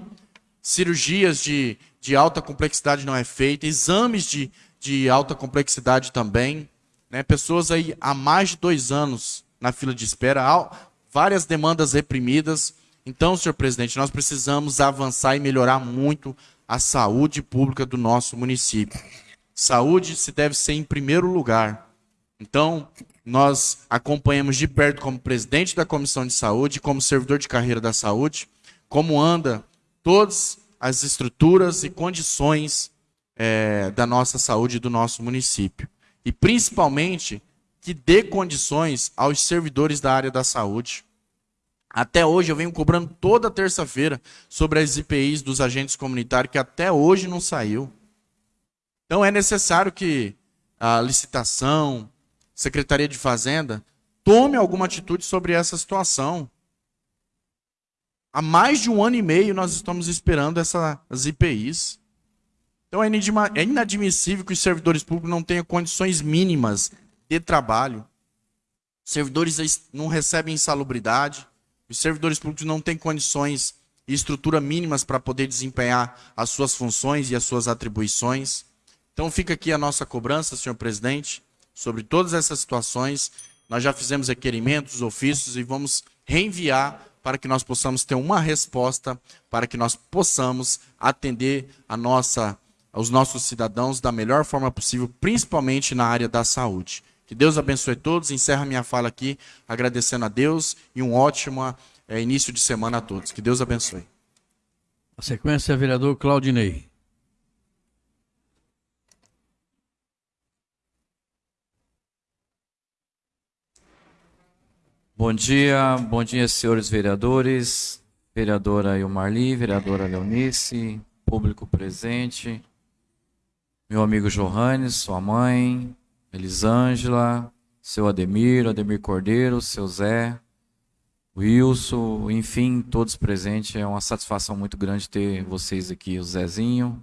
S6: cirurgias de, de alta complexidade não é feita, exames de, de alta complexidade também, né? pessoas aí há mais de dois anos na fila de espera, várias demandas reprimidas. Então, senhor presidente, nós precisamos avançar e melhorar muito a saúde pública do nosso município. Saúde se deve ser em primeiro lugar. Então, nós acompanhamos de perto como presidente da Comissão de Saúde, como servidor de carreira da saúde, como anda todas as estruturas e condições é, da nossa saúde do nosso município. E principalmente que dê condições aos servidores da área da saúde. Até hoje eu venho cobrando toda terça-feira sobre as IPIs dos agentes comunitários, que até hoje não saiu. Então é necessário que a licitação, Secretaria de Fazenda, tome alguma atitude sobre essa situação. Há mais de um ano e meio nós estamos esperando essas IPIs. Então é, é inadmissível que os servidores públicos não tenham condições mínimas de trabalho. Os servidores não recebem insalubridade. Os servidores públicos não têm condições e estrutura mínimas para poder desempenhar as suas funções e as suas atribuições. Então fica aqui a nossa cobrança, senhor presidente, sobre todas essas situações. Nós já fizemos requerimentos, ofícios e vamos reenviar para que nós possamos ter uma resposta, para que nós possamos atender a nossa, aos nossos cidadãos da melhor forma possível, principalmente na área da saúde. Que Deus abençoe todos. Encerra minha fala aqui agradecendo a Deus e um ótimo é, início de semana a todos. Que Deus abençoe.
S3: A sequência é vereador Claudinei.
S13: Bom dia, bom dia, senhores vereadores, vereadora Ilmarli, vereadora Leonice, público presente, meu amigo Johannes, sua mãe, Elisângela, seu Ademir, Ademir Cordeiro, seu Zé, Wilson, enfim, todos presentes. É uma satisfação muito grande ter vocês aqui, o Zezinho.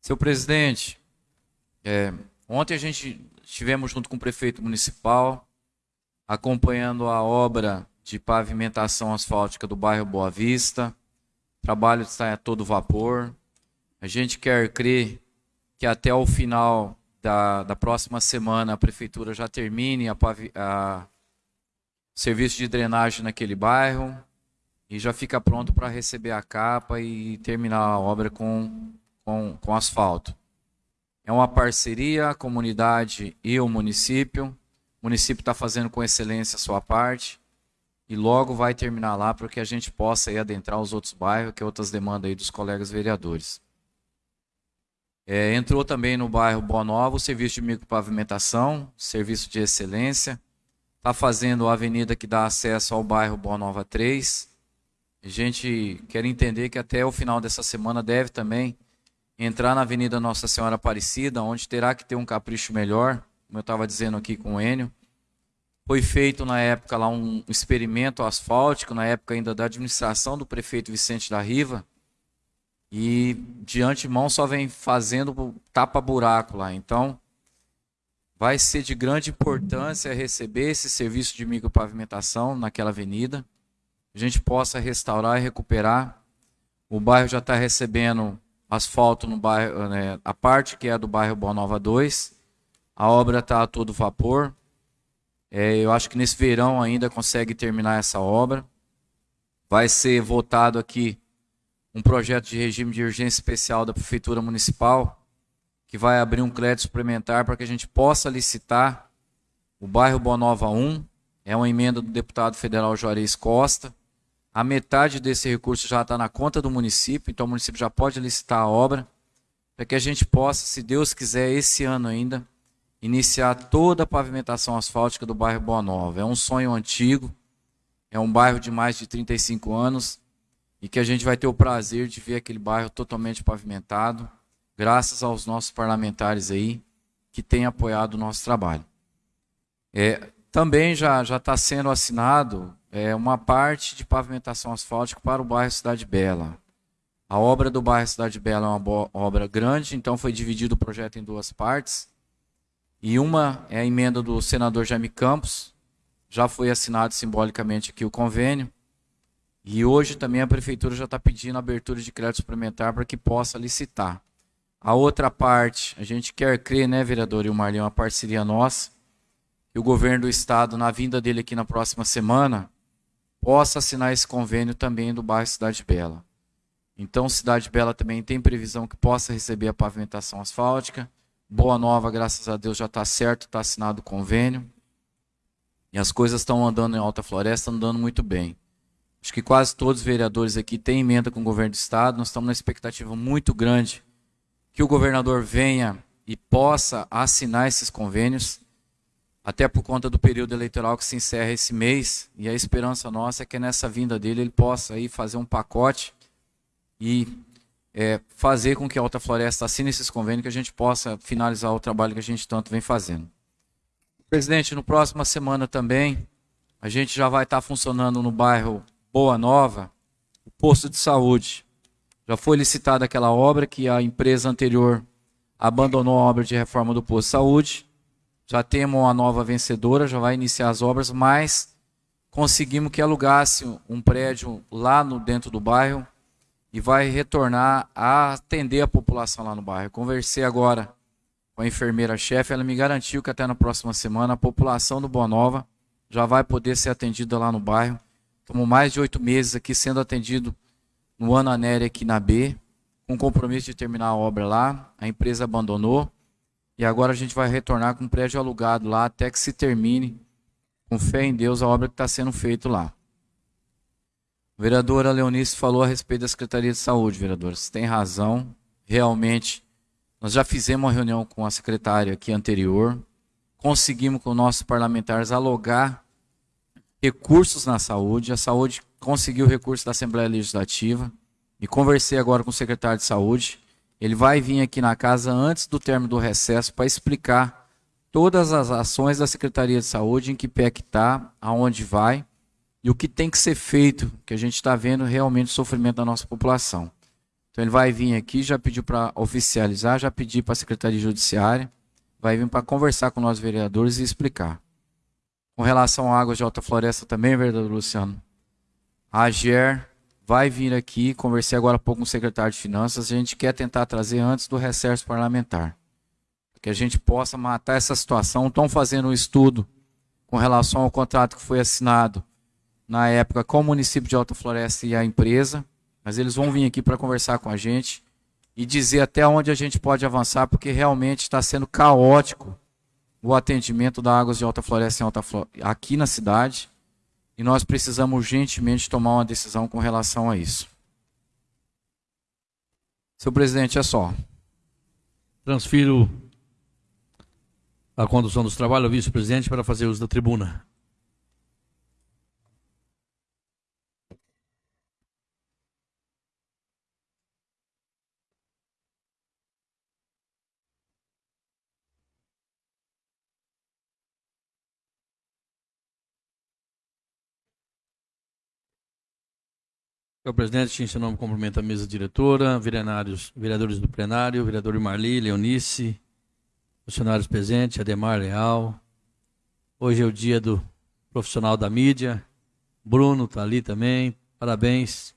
S13: Seu presidente, é, ontem a gente estivemos junto com o prefeito municipal acompanhando a obra de pavimentação asfáltica do bairro Boa Vista. O trabalho está a todo vapor. A gente quer crer que até o final da, da próxima semana a prefeitura já termine a, a serviço de drenagem naquele bairro e já fica pronto para receber a capa e terminar a obra com, com, com asfalto. É uma parceria, a comunidade e o município. O município está fazendo com excelência a sua parte e logo vai terminar lá para que a gente possa aí adentrar os outros bairros, que é outras demandas aí dos colegas vereadores. É, entrou também no bairro Boa Nova o serviço de micropavimentação, serviço de excelência. Está fazendo a avenida que dá acesso ao bairro Boa Nova 3. A gente quer entender que até o final dessa semana deve também entrar na Avenida Nossa Senhora Aparecida, onde terá que ter um capricho melhor como eu estava dizendo aqui com o Enio. Foi feito na época lá um experimento asfáltico, na época ainda da administração do prefeito Vicente da Riva. E de antemão só vem fazendo tapa-buraco lá. Então, vai ser de grande importância receber esse serviço de micropavimentação naquela avenida. A gente possa restaurar e recuperar. O bairro já está recebendo asfalto no bairro, né, a parte que é do bairro Boa Nova 2 a obra está a todo vapor. É, eu acho que nesse verão ainda consegue terminar essa obra. Vai ser votado aqui um projeto de regime de urgência especial da Prefeitura Municipal, que vai abrir um crédito suplementar para que a gente possa licitar o bairro Bonova 1. É uma emenda do deputado federal Juarez Costa. A metade desse recurso já está na conta do município, então o município já pode licitar a obra, para que a gente possa, se Deus quiser, esse ano ainda, iniciar toda a pavimentação asfáltica do bairro Boa Nova. É um sonho antigo, é um bairro de mais de 35 anos e que a gente vai ter o prazer de ver aquele bairro totalmente pavimentado, graças aos nossos parlamentares aí que têm apoiado o nosso trabalho. É, também já está sendo assinado é, uma parte de pavimentação asfáltica para o bairro Cidade Bela. A obra do bairro Cidade Bela é uma obra grande, então foi dividido o projeto em duas partes. E uma é a emenda do senador Jaime Campos, já foi assinado simbolicamente aqui o convênio. E hoje também a prefeitura já está pedindo abertura de crédito suplementar para que possa licitar. A outra parte, a gente quer crer, né, vereador e o uma parceria nossa, que o governo do estado, na vinda dele aqui na próxima semana, possa assinar esse convênio também do bairro Cidade Bela. Então, Cidade Bela também tem previsão que possa receber a pavimentação asfáltica. Boa Nova, graças a Deus, já está certo, está assinado o convênio. E as coisas estão andando em Alta Floresta, andando muito bem. Acho que quase todos os vereadores aqui têm emenda com o governo do Estado. Nós estamos numa expectativa muito grande que o governador venha e possa assinar esses convênios até por conta do período eleitoral que se encerra esse mês, e a esperança nossa é que nessa vinda dele ele possa aí fazer um pacote e é, fazer com que a Alta Floresta assine esses convênios, que a gente possa finalizar o trabalho que a gente tanto vem fazendo. Presidente, no próxima semana também, a gente já vai estar funcionando no bairro Boa Nova, o posto de saúde. Já foi licitada aquela obra que a empresa anterior abandonou a obra de reforma do posto de saúde já temos uma nova vencedora, já vai iniciar as obras, mas conseguimos que alugasse um prédio lá no dentro do bairro e vai retornar a atender a população lá no bairro. Conversei agora com a enfermeira-chefe, ela me garantiu que até na próxima semana a população do Boa Nova já vai poder ser atendida lá no bairro. Estamos mais de oito meses aqui sendo atendido no ano Anéria aqui na B, com compromisso de terminar a obra lá. A empresa abandonou. E agora a gente vai retornar com um prédio alugado lá até que se termine, com fé em Deus, a obra que está sendo feita lá. Vereadora Leonice falou a respeito da Secretaria de Saúde, vereadora. Você tem razão. Realmente, nós já fizemos uma reunião com a secretária aqui anterior. Conseguimos com nossos parlamentares alogar recursos na saúde. A saúde conseguiu recursos da Assembleia Legislativa. E conversei agora com o secretário de Saúde. Ele vai vir aqui na casa antes do término do recesso para explicar todas as ações da Secretaria de Saúde, em que pé que está, aonde vai e o que tem que ser feito, que a gente está vendo realmente o sofrimento da nossa população. Então ele vai vir aqui, já pediu para oficializar, já pediu para a Secretaria Judiciária, vai vir para conversar com nós vereadores e explicar. Com relação à águas de alta floresta também, vereador Luciano, a AGER vai vir aqui, conversei agora há pouco com o secretário de Finanças, a gente quer tentar trazer antes do recesso parlamentar. Que a gente possa matar essa situação. Estão fazendo um estudo com relação ao contrato que foi assinado na época com o município de Alta Floresta e a empresa, mas eles vão vir aqui para conversar com a gente e dizer até onde a gente pode avançar, porque realmente está sendo caótico o atendimento da Águas de Alta Floresta Alta Floresta, aqui na cidade e nós precisamos urgentemente tomar uma decisão com relação a isso. Seu presidente, é só.
S3: Transfiro a condução dos trabalhos ao vice-presidente para fazer uso da tribuna. Senhor presidente, em seu nome cumprimento a mesa diretora, vereadores, vereadores do plenário, vereador Marli, Leonice, funcionários presentes, Ademar Leal. Hoje é o dia do profissional da mídia. Bruno está ali também. Parabéns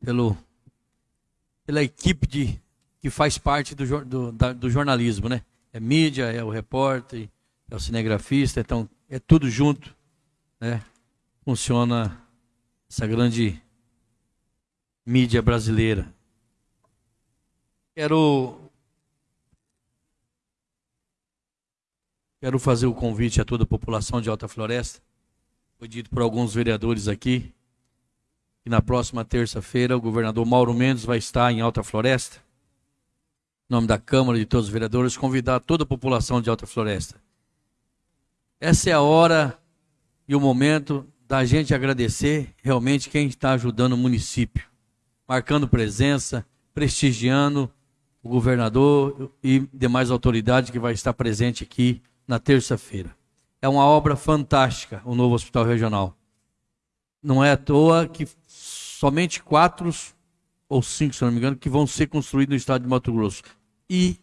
S3: pelo, pela equipe de, que faz parte do, do, da, do jornalismo, né? É mídia, é o repórter, é o cinegrafista, então é tudo junto, né? Funciona essa grande mídia brasileira. Quero quero fazer o convite a toda a população de Alta Floresta Foi dito por alguns vereadores aqui que na próxima terça-feira o governador Mauro Mendes vai estar em Alta Floresta. Em nome da Câmara e de todos os vereadores, convidar toda a população de Alta Floresta. Essa é a hora e o momento da gente agradecer realmente quem está ajudando o município, marcando presença, prestigiando o governador e demais autoridades que vai estar presente aqui na terça-feira. É uma obra fantástica, o novo hospital regional. Não é à toa que somente quatro ou cinco, se não me engano, que vão ser construídos no estado de Mato Grosso. E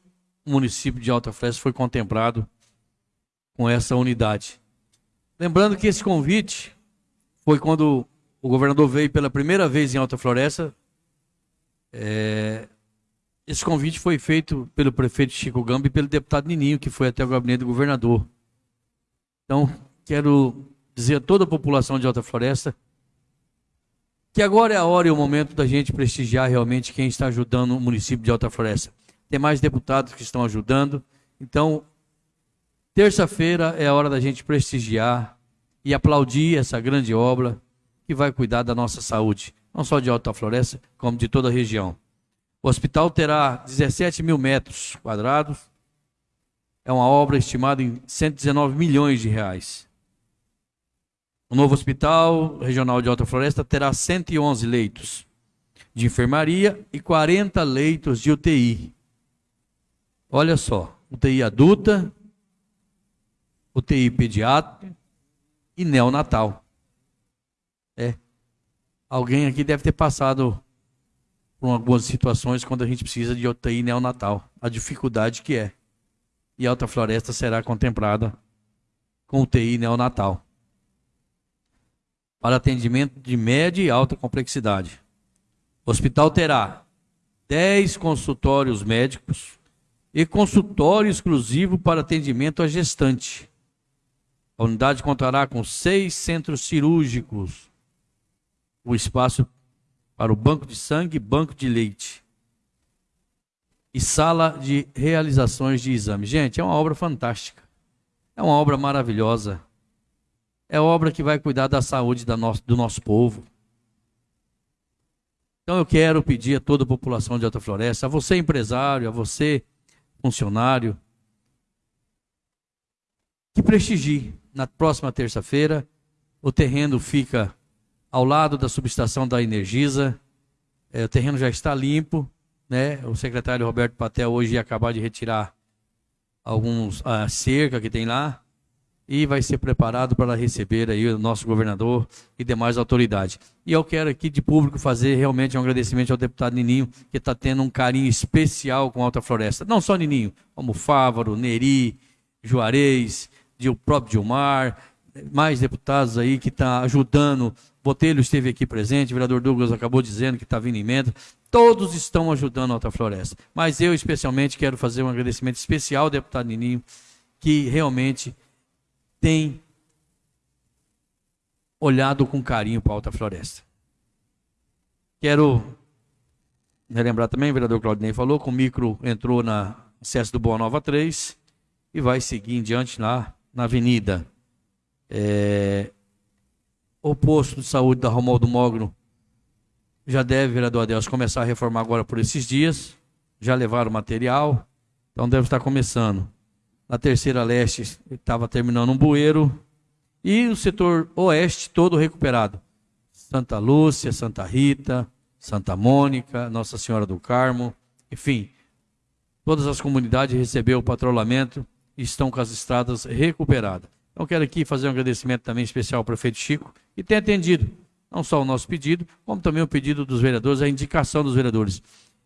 S3: o município de Alta Floresta foi contemplado com essa unidade. Lembrando que esse convite foi quando o governador veio pela primeira vez em Alta Floresta. É, esse convite foi feito pelo prefeito Chico Gamba e pelo deputado Nininho, que foi até o gabinete do governador. Então, quero dizer a toda a população de Alta Floresta que agora é a hora e o momento da gente prestigiar realmente quem está ajudando o município de Alta Floresta. Tem mais deputados que estão ajudando. Então, terça-feira é a hora da gente prestigiar e aplaudir essa grande obra que vai cuidar da nossa saúde, não só de Alta Floresta, como de toda a região. O hospital terá 17 mil metros quadrados. É uma obra estimada em 119 milhões de reais. O novo Hospital Regional de Alta Floresta terá 111 leitos de enfermaria e 40 leitos de UTI. Olha só, UTI adulta, UTI pediátrica e neonatal. É. Alguém aqui deve ter passado por algumas situações quando a gente precisa de UTI neonatal. A dificuldade que é. E Alta Floresta será contemplada com UTI neonatal para atendimento de média e alta complexidade. O hospital terá 10 consultórios médicos e consultório exclusivo para atendimento à gestante. A unidade contará com seis centros cirúrgicos, o espaço para o banco de sangue banco de leite, e sala de realizações de exames. Gente, é uma obra fantástica. É uma obra maravilhosa é obra que vai cuidar da saúde do nosso povo. Então eu quero pedir a toda a população de Alta Floresta, a você empresário, a você funcionário, que prestigie. Na próxima terça-feira, o terreno fica ao lado da subestação da Energisa. É, o terreno já está limpo, né? O secretário Roberto Patel hoje ia acabar de retirar alguns a cerca que tem lá e vai ser preparado para receber aí o nosso governador e demais autoridades. E eu quero aqui de público fazer realmente um agradecimento ao deputado Nininho, que está tendo um carinho especial com a Alta Floresta. Não só Nininho, como Fávaro, Neri, Juarez, o próprio Dilmar, mais deputados aí que estão tá ajudando. Botelho esteve aqui presente, o vereador Douglas acabou dizendo que está vindo emenda. Todos estão ajudando a Alta Floresta. Mas eu, especialmente, quero fazer um agradecimento especial ao deputado Nininho, que realmente tem olhado com carinho para a Alta Floresta. Quero relembrar também, o vereador Claudinei falou, que o micro entrou na acesso do Boa Nova 3 e vai seguir em diante lá na avenida. É, o posto de saúde da Romualdo Mogno já deve, vereador Adelso, começar a reformar agora por esses dias. Já levaram material, então deve estar começando. Na terceira leste estava terminando um bueiro. E o setor oeste todo recuperado. Santa Lúcia, Santa Rita, Santa Mônica, Nossa Senhora do Carmo, enfim, todas as comunidades receberam o patrulhamento estão com as estradas recuperadas. Então quero aqui fazer um agradecimento também especial ao prefeito Chico, que tem atendido não só o nosso pedido, como também o pedido dos vereadores, a indicação dos vereadores.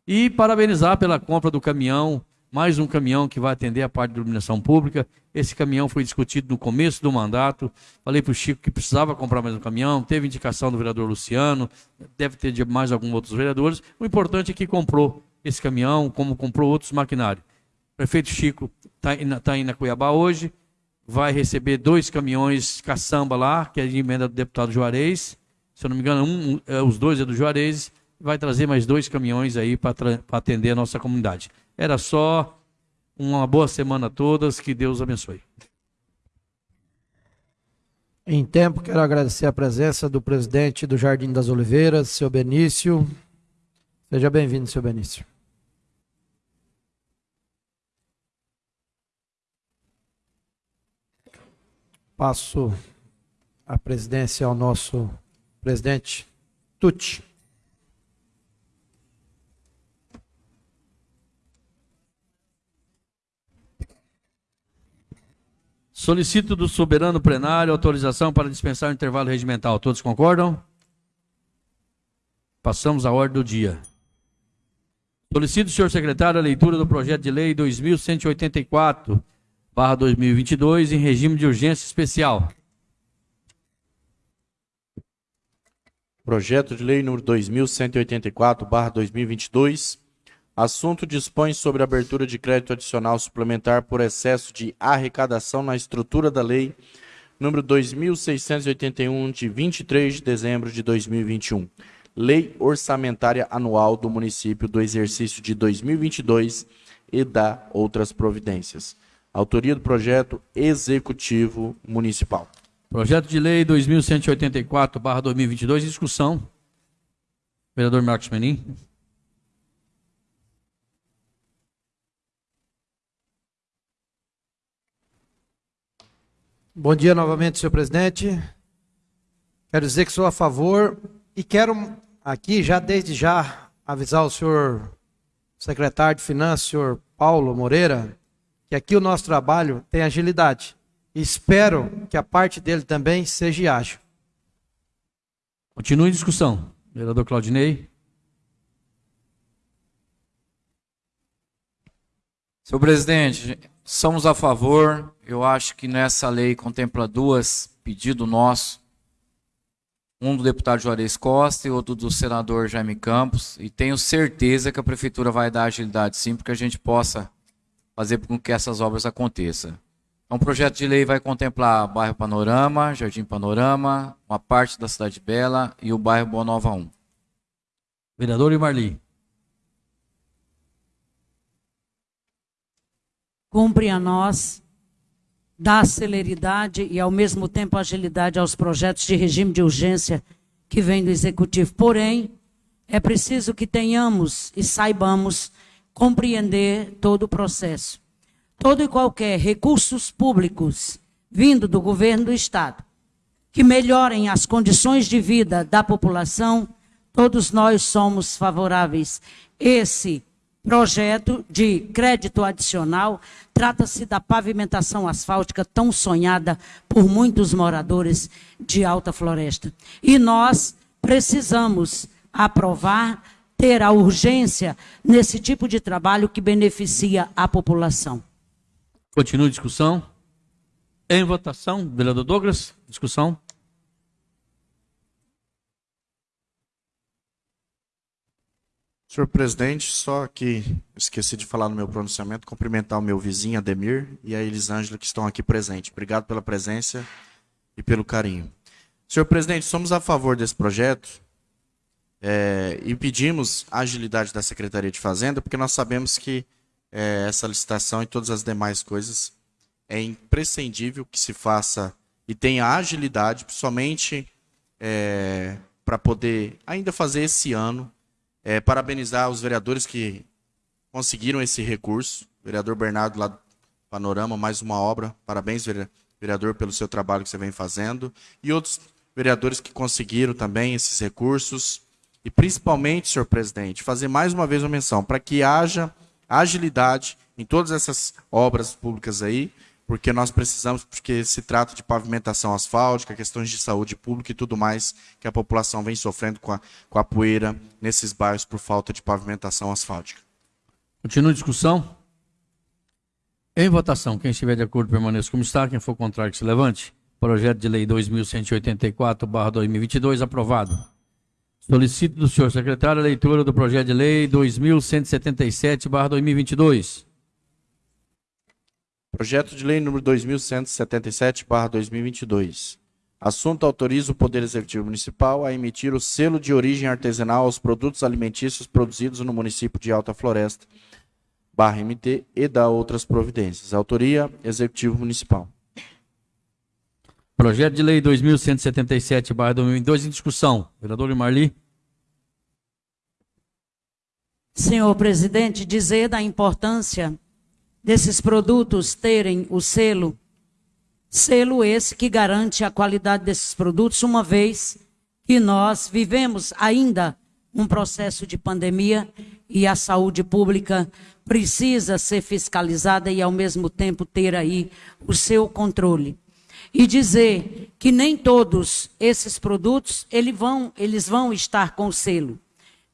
S3: E parabenizar pela compra do caminhão mais um caminhão que vai atender a parte de iluminação pública. Esse caminhão foi discutido no começo do mandato. Falei para o Chico que precisava comprar mais um caminhão. Teve indicação do vereador Luciano, deve ter de mais alguns outros vereadores. O importante é que comprou esse caminhão, como comprou outros maquinários. Prefeito Chico está tá indo a Cuiabá hoje, vai receber dois caminhões caçamba lá, que é de emenda do deputado Juarez. Se eu não me engano, um, é, os dois é do Juarez. Vai trazer mais dois caminhões aí para atender a nossa comunidade. Era só uma boa semana a todas, que Deus abençoe.
S7: Em tempo, quero agradecer a presença do presidente do Jardim das Oliveiras, seu Benício. Seja bem-vindo, seu Benício. Passo a presidência ao nosso presidente Tucci.
S3: Solicito do soberano plenário autorização para dispensar o intervalo regimental. Todos concordam? Passamos à ordem do dia. Solicito, senhor secretário, a leitura do projeto de lei 2184, barra 2022, em regime de urgência especial.
S6: Projeto de lei número 2184, barra 2022, Assunto dispõe sobre abertura de crédito adicional suplementar por excesso de arrecadação na estrutura da lei número 2681 de 23 de dezembro de 2021. Lei orçamentária anual do município do exercício de 2022 e da outras providências. Autoria do projeto executivo municipal.
S3: Projeto de lei 2184/2022 discussão. Vereador Marcos Menin.
S7: Bom dia novamente, senhor presidente. Quero dizer que sou a favor e quero aqui já desde já avisar o senhor secretário de Finanças, senhor Paulo Moreira, que aqui o nosso trabalho tem agilidade. E espero que a parte dele também seja ágil.
S3: Continue em discussão. Vereador Claudinei.
S13: Senhor presidente, somos a favor. Eu acho que nessa lei contempla duas pedidos nossos. Um do deputado Juarez Costa e outro do senador Jaime Campos. E tenho certeza que a prefeitura vai dar agilidade sim, para que a gente possa fazer com que essas obras aconteçam. Então, o projeto de lei vai contemplar bairro Panorama, Jardim Panorama, uma parte da Cidade Bela e o bairro Boa Nova 1.
S3: Vereador Imarli.
S11: cumpre a nós dar celeridade e, ao mesmo tempo, agilidade aos projetos de regime de urgência que vem do Executivo. Porém, é preciso que tenhamos e saibamos compreender todo o processo. Todo e qualquer recursos públicos vindo do governo do Estado que melhorem as condições de vida da população, todos nós somos favoráveis. Esse projeto de crédito adicional. Trata-se da pavimentação asfáltica tão sonhada por muitos moradores de Alta Floresta. E nós precisamos aprovar, ter a urgência nesse tipo de trabalho que beneficia a população.
S3: Continua a discussão. Em votação, vereador Douglas, discussão.
S6: Senhor presidente, só que esqueci de falar no meu pronunciamento, cumprimentar o meu vizinho Ademir e a Elisângela que estão aqui presentes. Obrigado pela presença e pelo carinho. Senhor presidente, somos a favor desse projeto é, e pedimos a agilidade da Secretaria de Fazenda, porque nós sabemos que é, essa licitação e todas as demais coisas é imprescindível que se faça e tenha agilidade, somente é, para poder ainda fazer esse ano é, parabenizar os vereadores que conseguiram esse recurso. Vereador Bernardo, lá do Panorama, mais uma obra. Parabéns, vereador, pelo seu trabalho que você vem fazendo. E outros vereadores que conseguiram também esses recursos. E principalmente, senhor presidente, fazer mais uma vez uma menção para que haja agilidade em todas essas obras públicas aí, porque nós precisamos, porque se trata de pavimentação asfáltica, questões de saúde pública e tudo mais que a população vem sofrendo com a, com a poeira nesses bairros por falta de pavimentação asfáltica.
S3: Continua a discussão. Em votação, quem estiver de acordo permaneça como está, quem for contrário que se levante. Projeto de lei 2184/2022 aprovado. Solicito do senhor secretário a leitura do projeto de lei 2177/2022.
S6: Projeto de Lei número 2177/2022. Assunto autoriza o Poder Executivo Municipal a emitir o selo de origem artesanal aos produtos alimentícios produzidos no município de Alta Floresta, barra MT, e da outras providências. Autoria Executivo Municipal.
S3: Projeto de Lei 2177-2002 em discussão. Vereador Marli.
S11: Senhor presidente, dizer da importância desses produtos terem o selo, selo esse que garante a qualidade desses produtos, uma vez que nós vivemos ainda um processo de pandemia e a saúde pública precisa ser fiscalizada e ao mesmo tempo ter aí o seu controle. E dizer que nem todos esses produtos vão, eles vão estar com selo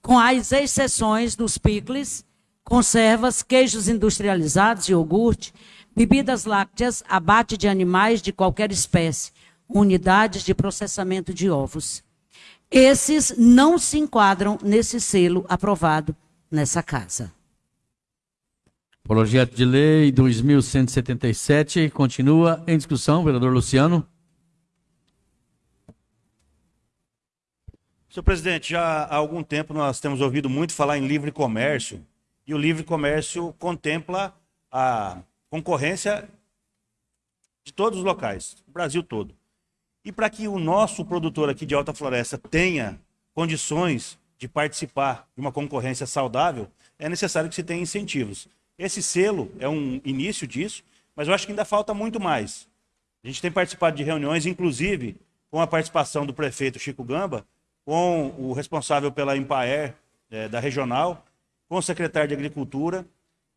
S11: com as exceções dos picles, conservas, queijos industrializados, iogurte, bebidas lácteas, abate de animais de qualquer espécie, unidades de processamento de ovos. Esses não se enquadram nesse selo aprovado nessa casa.
S3: Projeto de Lei 2177 continua em discussão. Vereador Luciano.
S12: Senhor presidente, já há algum tempo nós temos ouvido muito falar em livre comércio, e o livre comércio contempla a concorrência de todos os locais, o Brasil todo. E para que o nosso produtor aqui de Alta Floresta tenha condições de participar de uma concorrência saudável, é necessário que se tenha incentivos. Esse selo é um início disso, mas eu acho que ainda falta muito mais. A gente tem participado de reuniões, inclusive com a participação do prefeito Chico Gamba, com o responsável pela Empaer é, da regional, com o secretário de Agricultura,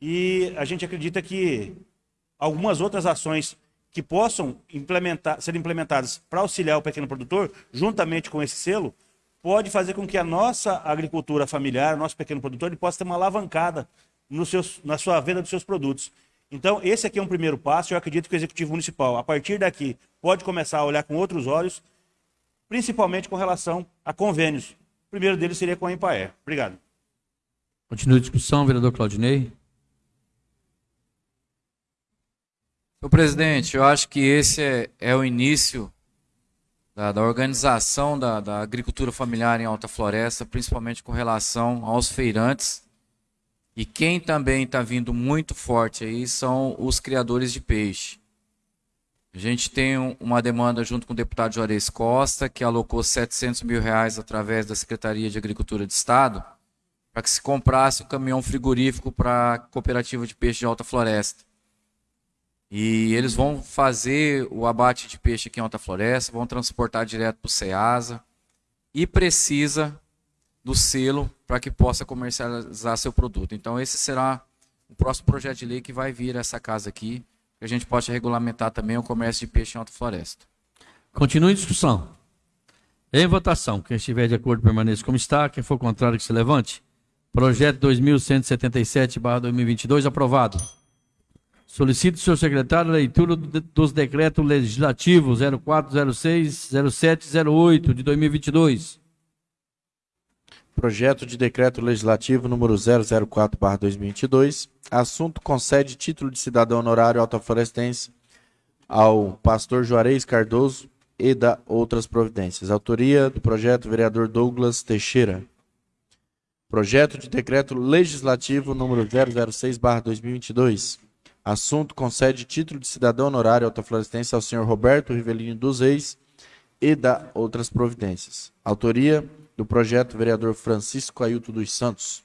S12: e a gente acredita que algumas outras ações que possam implementar, ser implementadas para auxiliar o pequeno produtor, juntamente com esse selo, pode fazer com que a nossa agricultura familiar, nosso pequeno produtor, ele possa ter uma alavancada seus, na sua venda dos seus produtos. Então, esse aqui é um primeiro passo. Eu acredito que o Executivo Municipal, a partir daqui, pode começar a olhar com outros olhos principalmente com relação a convênios. O primeiro deles seria com a Empaer. Obrigado.
S3: Continua a discussão, vereador Claudinei.
S13: Senhor presidente, eu acho que esse é, é o início da, da organização da, da, agricultura familiar em Alta Floresta, principalmente com relação aos feirantes. E quem também está vindo muito forte aí são os criadores de peixe. A gente tem uma demanda junto com o deputado Juarez Costa, que alocou 700 mil reais através da Secretaria de Agricultura de Estado, para que se comprasse um caminhão frigorífico para a cooperativa de peixe de Alta Floresta. E eles vão fazer o abate de peixe aqui em Alta Floresta, vão transportar direto para o CEASA e precisa do selo para que possa comercializar seu produto. Então esse será o próximo projeto de lei que vai vir a essa casa aqui que a gente possa regulamentar também o comércio de peixe em alta floresta.
S3: Continue em discussão. Em votação. Quem estiver de acordo permaneça como está. Quem for contrário que se levante. Projeto 2177-2022 aprovado. Solicito, senhor secretário, a leitura dos decretos legislativos 0406 0708 de 2022.
S6: Projeto de Decreto Legislativo número 004/2022. Assunto concede título de cidadão honorário altaflorestense ao pastor Juarez Cardoso e da outras providências. Autoria do projeto vereador Douglas Teixeira. Projeto de Decreto Legislativo número 006/2022. Assunto concede título de cidadão honorário altaflorestense ao senhor Roberto Rivelino dos Reis e da outras providências. Autoria do projeto vereador Francisco Ailton dos Santos.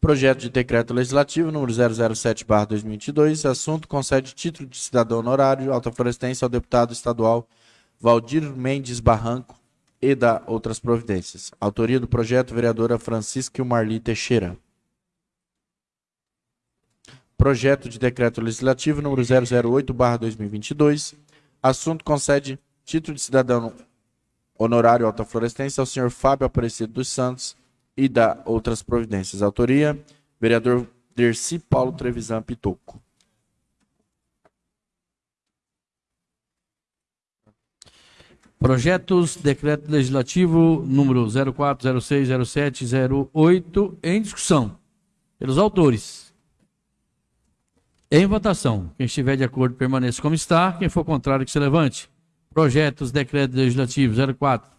S6: Projeto de decreto legislativo número 007/2022, assunto concede título de cidadão honorário alta florestense ao deputado estadual Valdir Mendes Barranco e da outras providências. Autoria do projeto vereadora Francisca Marli Teixeira. Projeto de decreto legislativo número 008/2022, assunto concede título de cidadão honorário alta florestense ao senhor Fábio Aparecido dos Santos e da outras providências. Autoria, vereador Derci Paulo Trevisan Pitoco.
S3: Projetos, decreto legislativo número 04060708 em discussão pelos autores. Em votação. Quem estiver de acordo permaneça como está. Quem for contrário que se levante. Projetos, decreto legislativo 04,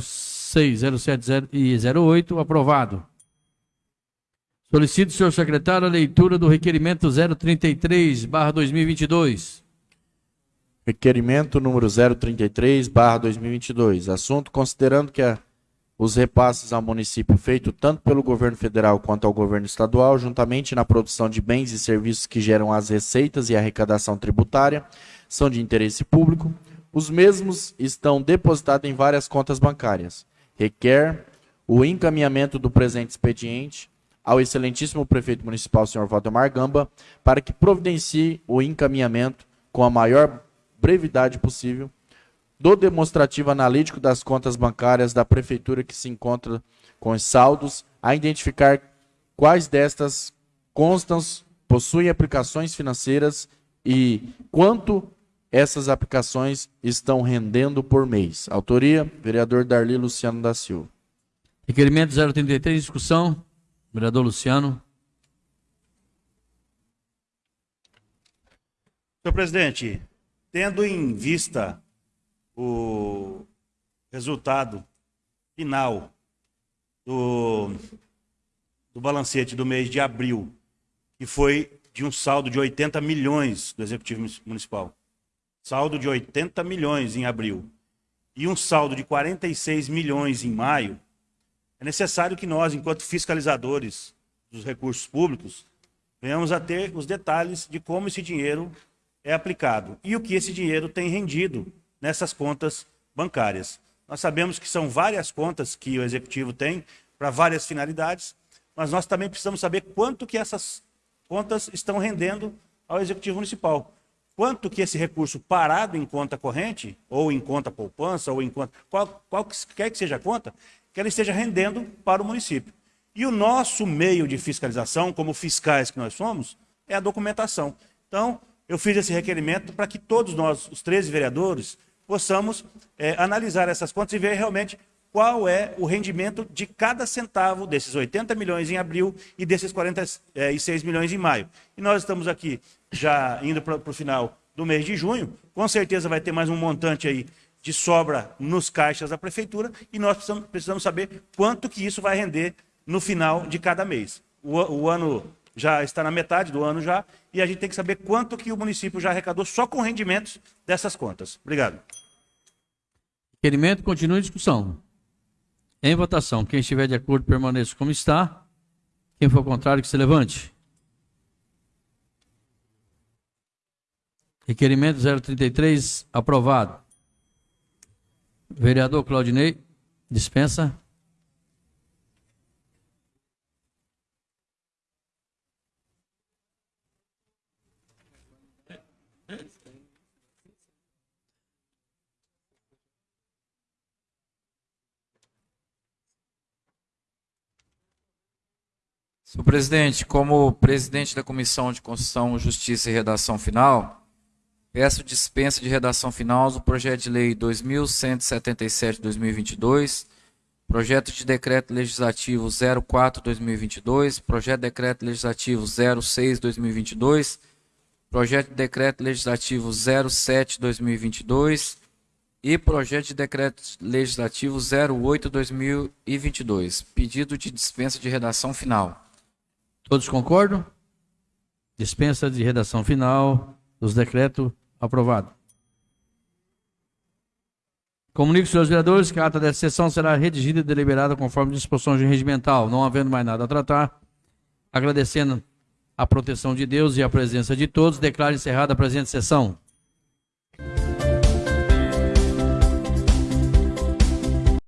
S3: 06, 07 e 08, aprovado. Solicito, senhor secretário, a leitura do requerimento 033, barra 2022.
S6: Requerimento número 033, barra 2022. Assunto, considerando que a, os repasses ao município feito tanto pelo governo federal quanto ao governo estadual, juntamente na produção de bens e serviços que geram as receitas e arrecadação tributária, são de interesse público, os mesmos estão depositados em várias contas bancárias. Requer o encaminhamento do presente expediente ao excelentíssimo prefeito municipal, senhor Valdemar Gamba, para que providencie o encaminhamento com a maior brevidade possível do demonstrativo analítico das contas bancárias da prefeitura que se encontra com os saldos, a identificar quais destas constam possuem aplicações financeiras e quanto essas aplicações estão rendendo por mês. Autoria, vereador Darli Luciano da Silva.
S3: Requerimento 033, discussão. Vereador Luciano.
S12: Senhor presidente, tendo em vista o resultado final do, do balancete do mês de abril, que foi de um saldo de 80 milhões do Executivo Municipal, saldo de 80 milhões em abril, e um saldo de 46 milhões em maio, é necessário que nós, enquanto fiscalizadores dos recursos públicos, venhamos a ter os detalhes de como esse dinheiro é aplicado e o que esse dinheiro tem rendido nessas contas bancárias. Nós sabemos que são várias contas que o executivo tem para várias finalidades, mas nós também precisamos saber quanto que essas contas estão rendendo ao executivo municipal. Quanto que esse recurso parado em conta corrente, ou em conta poupança, ou em conta, qual, qual quer que seja a conta, que ela esteja rendendo para o município. E o nosso meio de fiscalização, como fiscais que nós somos, é a documentação. Então, eu fiz esse requerimento para que todos nós, os 13 vereadores, possamos é, analisar essas contas e ver realmente qual é o rendimento de cada centavo desses 80 milhões em abril e desses 46 milhões em maio. E nós estamos aqui já indo para o final do mês de junho, com certeza vai ter mais um montante aí de sobra nos caixas da prefeitura e nós precisamos, precisamos saber quanto que isso vai render no final de cada mês. O, o ano já está na metade do ano já, e a gente tem que saber quanto que o município já arrecadou só com rendimentos dessas contas. Obrigado.
S3: Requerimento continua em discussão. Em votação. Quem estiver de acordo, permaneça como está. Quem for contrário, que se levante. Requerimento 033, aprovado. Vereador Claudinei, dispensa.
S13: Senhor presidente, como presidente da Comissão de Constituição, Justiça e Redação Final, peço dispensa de redação final do projeto de lei 2177-2022, projeto de decreto legislativo 04-2022, projeto de decreto legislativo 06-2022, projeto de decreto legislativo 07-2022 e projeto de decreto legislativo 08-2022. Pedido de dispensa de redação final.
S3: Todos concordam? Dispensa de redação final dos decretos aprovado. Comunico, senhores vereadores, que a ata dessa sessão será redigida e deliberada conforme disposições de regimental, não havendo mais nada a tratar. Agradecendo a proteção de Deus e a presença de todos, declaro encerrada a presente sessão.